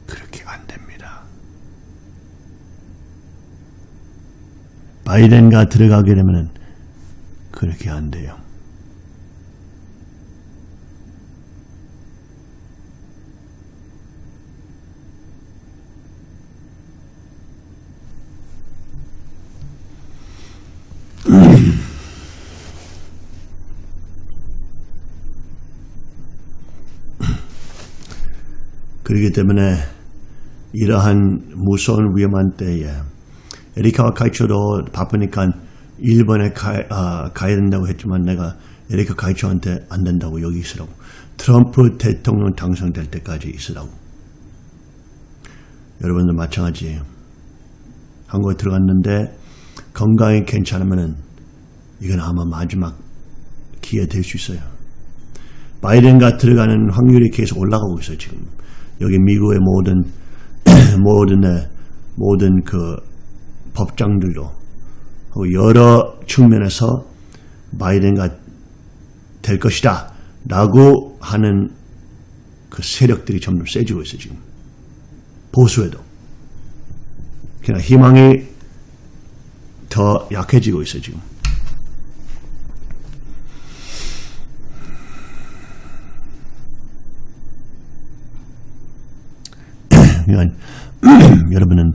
그렇게 안 됩니다. 바이든가 들어가게 되면 그렇게 안 돼요. 그렇기 때문에 이러한 무서운 위험한 때에 에리카와 카이초도 바쁘니까 일본에 가, 아, 가야 된다고 했지만 내가 에리카 카이초한테 안 된다고 여기 있으라고. 트럼프 대통령 당선될 때까지 있으라고. 여러분들 마찬가지예요 한국에 들어갔는데 건강이 괜찮으면은 이건 아마 마지막 기회 될 수 있어요. 바이든가 들어가는 확률이 계속 올라가고 있어요 지금 여기 미국의 모든 <clears throat> 모든 모든 그 법장들도 여러 측면에서 바이든가 될 것이다 라고 하는 그 세력들이 점점 세지고 있어요 지금. 보수에도. 그냥 희망이 더 약해지고 있어요 지금 그러니까 <clears throat> 여러분은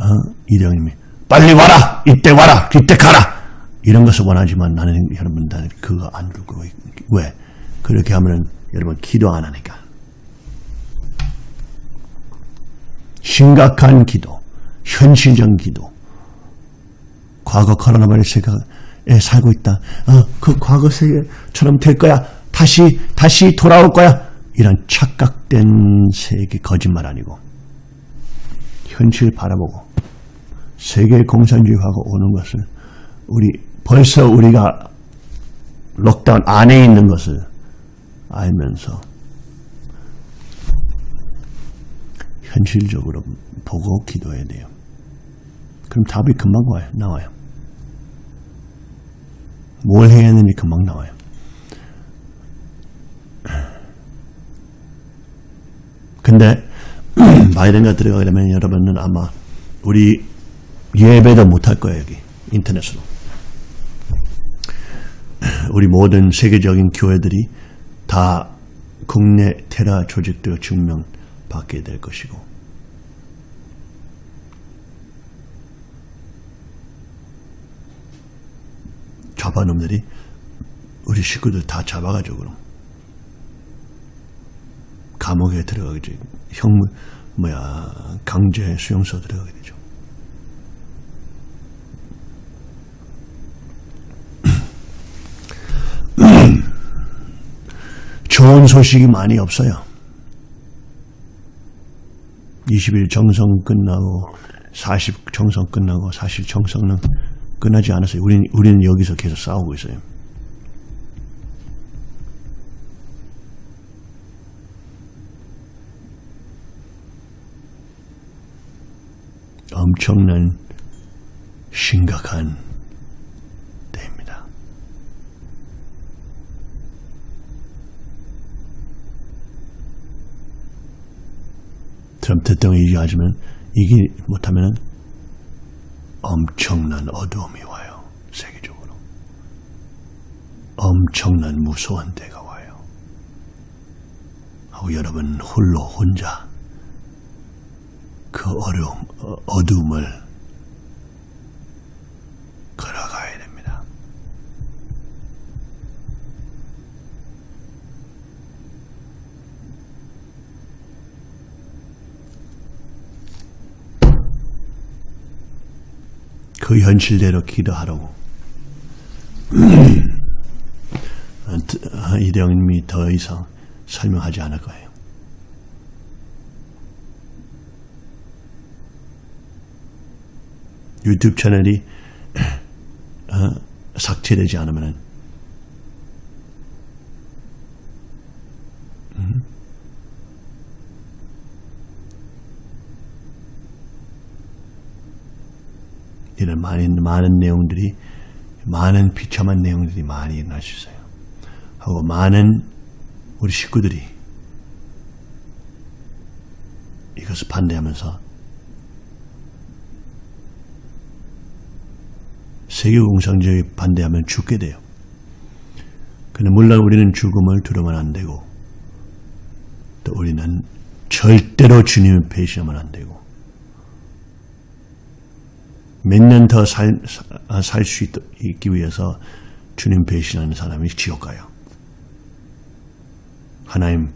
어, 이대형님이 빨리 와라! 이때 와라! 이때 가라! 이런 것을 원하지만 나는 여러분들 그거 안 두고 왜? 그렇게 하면은 여러분 기도 안 하니까. 심각한 기도 현실적 기도. 과거 코로나 바이러스에 살고 있다. 어, 그 과거 세계처럼 될 거야. 다시 다시 돌아올 거야 이런 착각된 세계 거짓말 아니고 현실 바라보고 세계 공산주의하고 오는 것을 우리 벌써 우리가 록다운 안에 있는 것을 알면서 현실적으로 보고 기도해야 돼요. 그럼 답이 금방 와요. 나와요. 뭘 해야 하는지 금방 나와요. 근데 <clears throat> 바이든가 들어가게 되면 여러분은 아마 우리 예배도 못할 거예요 여기. 인터넷으로. <clears throat> 우리 모든 세계적인 교회들이 다 국내 테라 조직들 증명받게 될 것이고. 좌파놈들이 우리 식구들 다 잡아가지고 그럼 감옥에 들어가게 되죠. 형 뭐야 강제 수용소 들어가게 되죠. <clears throat> 좋은 소식이 많이 없어요. 20일 정성 끝나고 40 정성 끝나고 사실 정성은 끝나지 않았어요. 우리는, 우리는 여기서 계속 싸우고 있어요. 엄청난 심각한 때입니다. 트럼프 대통령이 얘기하지만 이기 못하면 엄청난 어두움이 와요. 세계적으로. 엄청난 무서운 때가 와요. 하고 여러분 홀로 혼자 그 어려움, 어- 어둠을 걸어가야 됩니다. 그 현실대로 기도하라고. <clears throat> 아, 이대영님이 더 이상 설명하지 않을 거예요. 유튜브 채널이 어, 삭제되지 않으면 이런 많은 많은 내용들이 많은 비참한 내용들이 많이 일어날 수 있어요. 하고 많은 우리 식구들이 이것을 반대하면서 세계 공산주의 반대하면 죽게 돼요. 근데 물론 우리는 죽음을 두려면 안 되고 또 우리는 절대로 주님을 배신하면 안 되고 몇 년 더 살 수 있기 위해서 주님 배신하는 사람이 지옥 가요. 하나님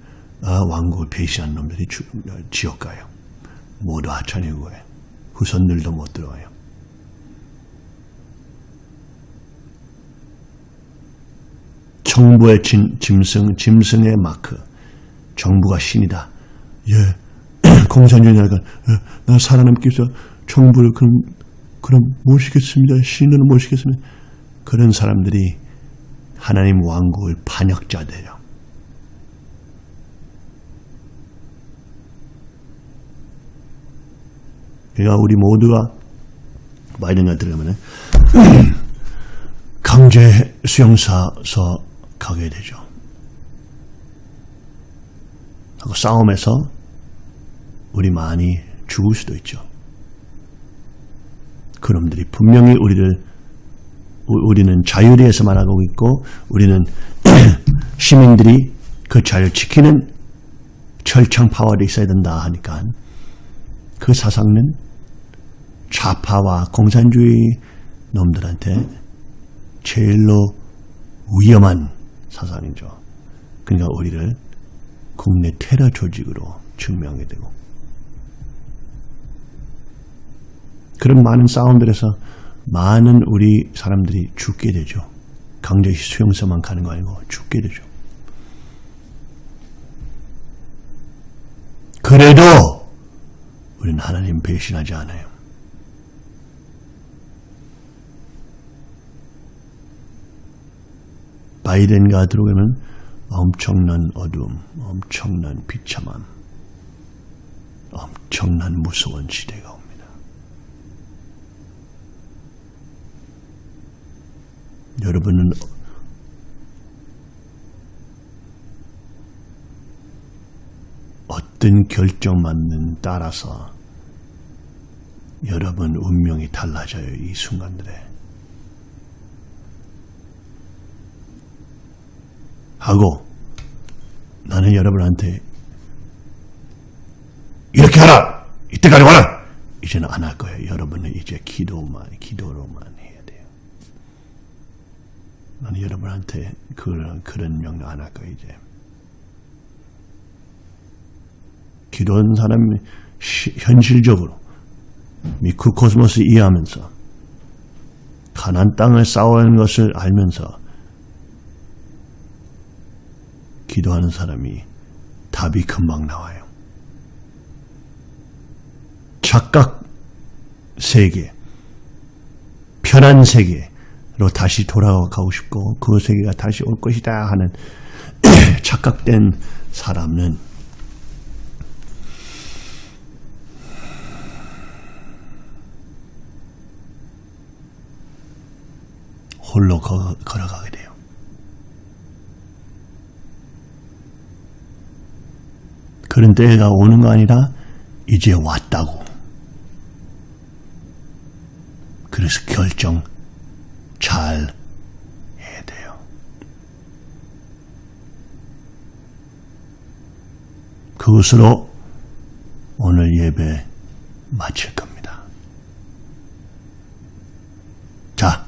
아, 왕국을 배신한 놈들이 주, 지옥 가요. 모두 하찮이고 해. 후손들도 못 들어와요. 정부의 진, 짐승, 짐승의 마크. 정부가 신이다. 예, <clears throat> 공산주의자가 예, 나 살아남기 위해서 정부를 그럼 그럼 모시겠습니다. 신을 모시겠습니다. 그런 사람들이 하나님 왕국을 반역자들이요. 그러니까 우리 모두가 바이든가 들어가면 <clears throat> 강제 수용사서 가게 되죠. 하고 싸움에서 우리 많이 죽을 수도 있죠. 그놈들이 분명히 우리를 우- 우리는 자유리에서만 하고 있고 우리는 <clears throat> 시민들이 그 자유를 지키는 철창 파워가 있어야 된다 하니까 그 사상은 좌파와 공산주의 놈들한테 제일로 위험한 사상이죠. 그러니까 우리를 국내 테러 조직으로 증명하게 되고 그런 많은 싸움들에서 많은 우리 사람들이 죽게 되죠. 강제 수용소만 가는 거 아니고 죽게 되죠. 그래도 우리는 하나님 배신하지 않아요. 바이든가 들어오면 엄청난 어둠, 엄청난 비참함, 엄청난 무서운 시대가 옵니다. 여러분은 어떤 결정만은 따라서 여러분 운명이 달라져요. 이 순간들에. 하고 나는 여러분한테 이렇게 하라! 이때까지 와라! 이제는 안 할 거예요. 여러분은 이제 기도만, 기도로만 해야 돼요. 나는 여러분한테 그런, 그런 명령 안 할 거예요, 이제. 기도하는 사람이 시- 현실적으로 microcosmos 이해하면서 가나안 땅을 싸워야 하는 것을 알면서 기도하는 사람이 답이 금방 나와요. 착각 세계, 편한 세계로 다시 돌아가고 싶고 그 세계가 다시 올 것이다 하는 <clears throat> 착각된 사람은 홀로 거- 걸어가게 돼요. 그런 때가 오는 거 아니라 이제 왔다고. 그래서 결정 잘 해야 돼요. 그것으로 오늘 예배 마칠 겁니다. 자.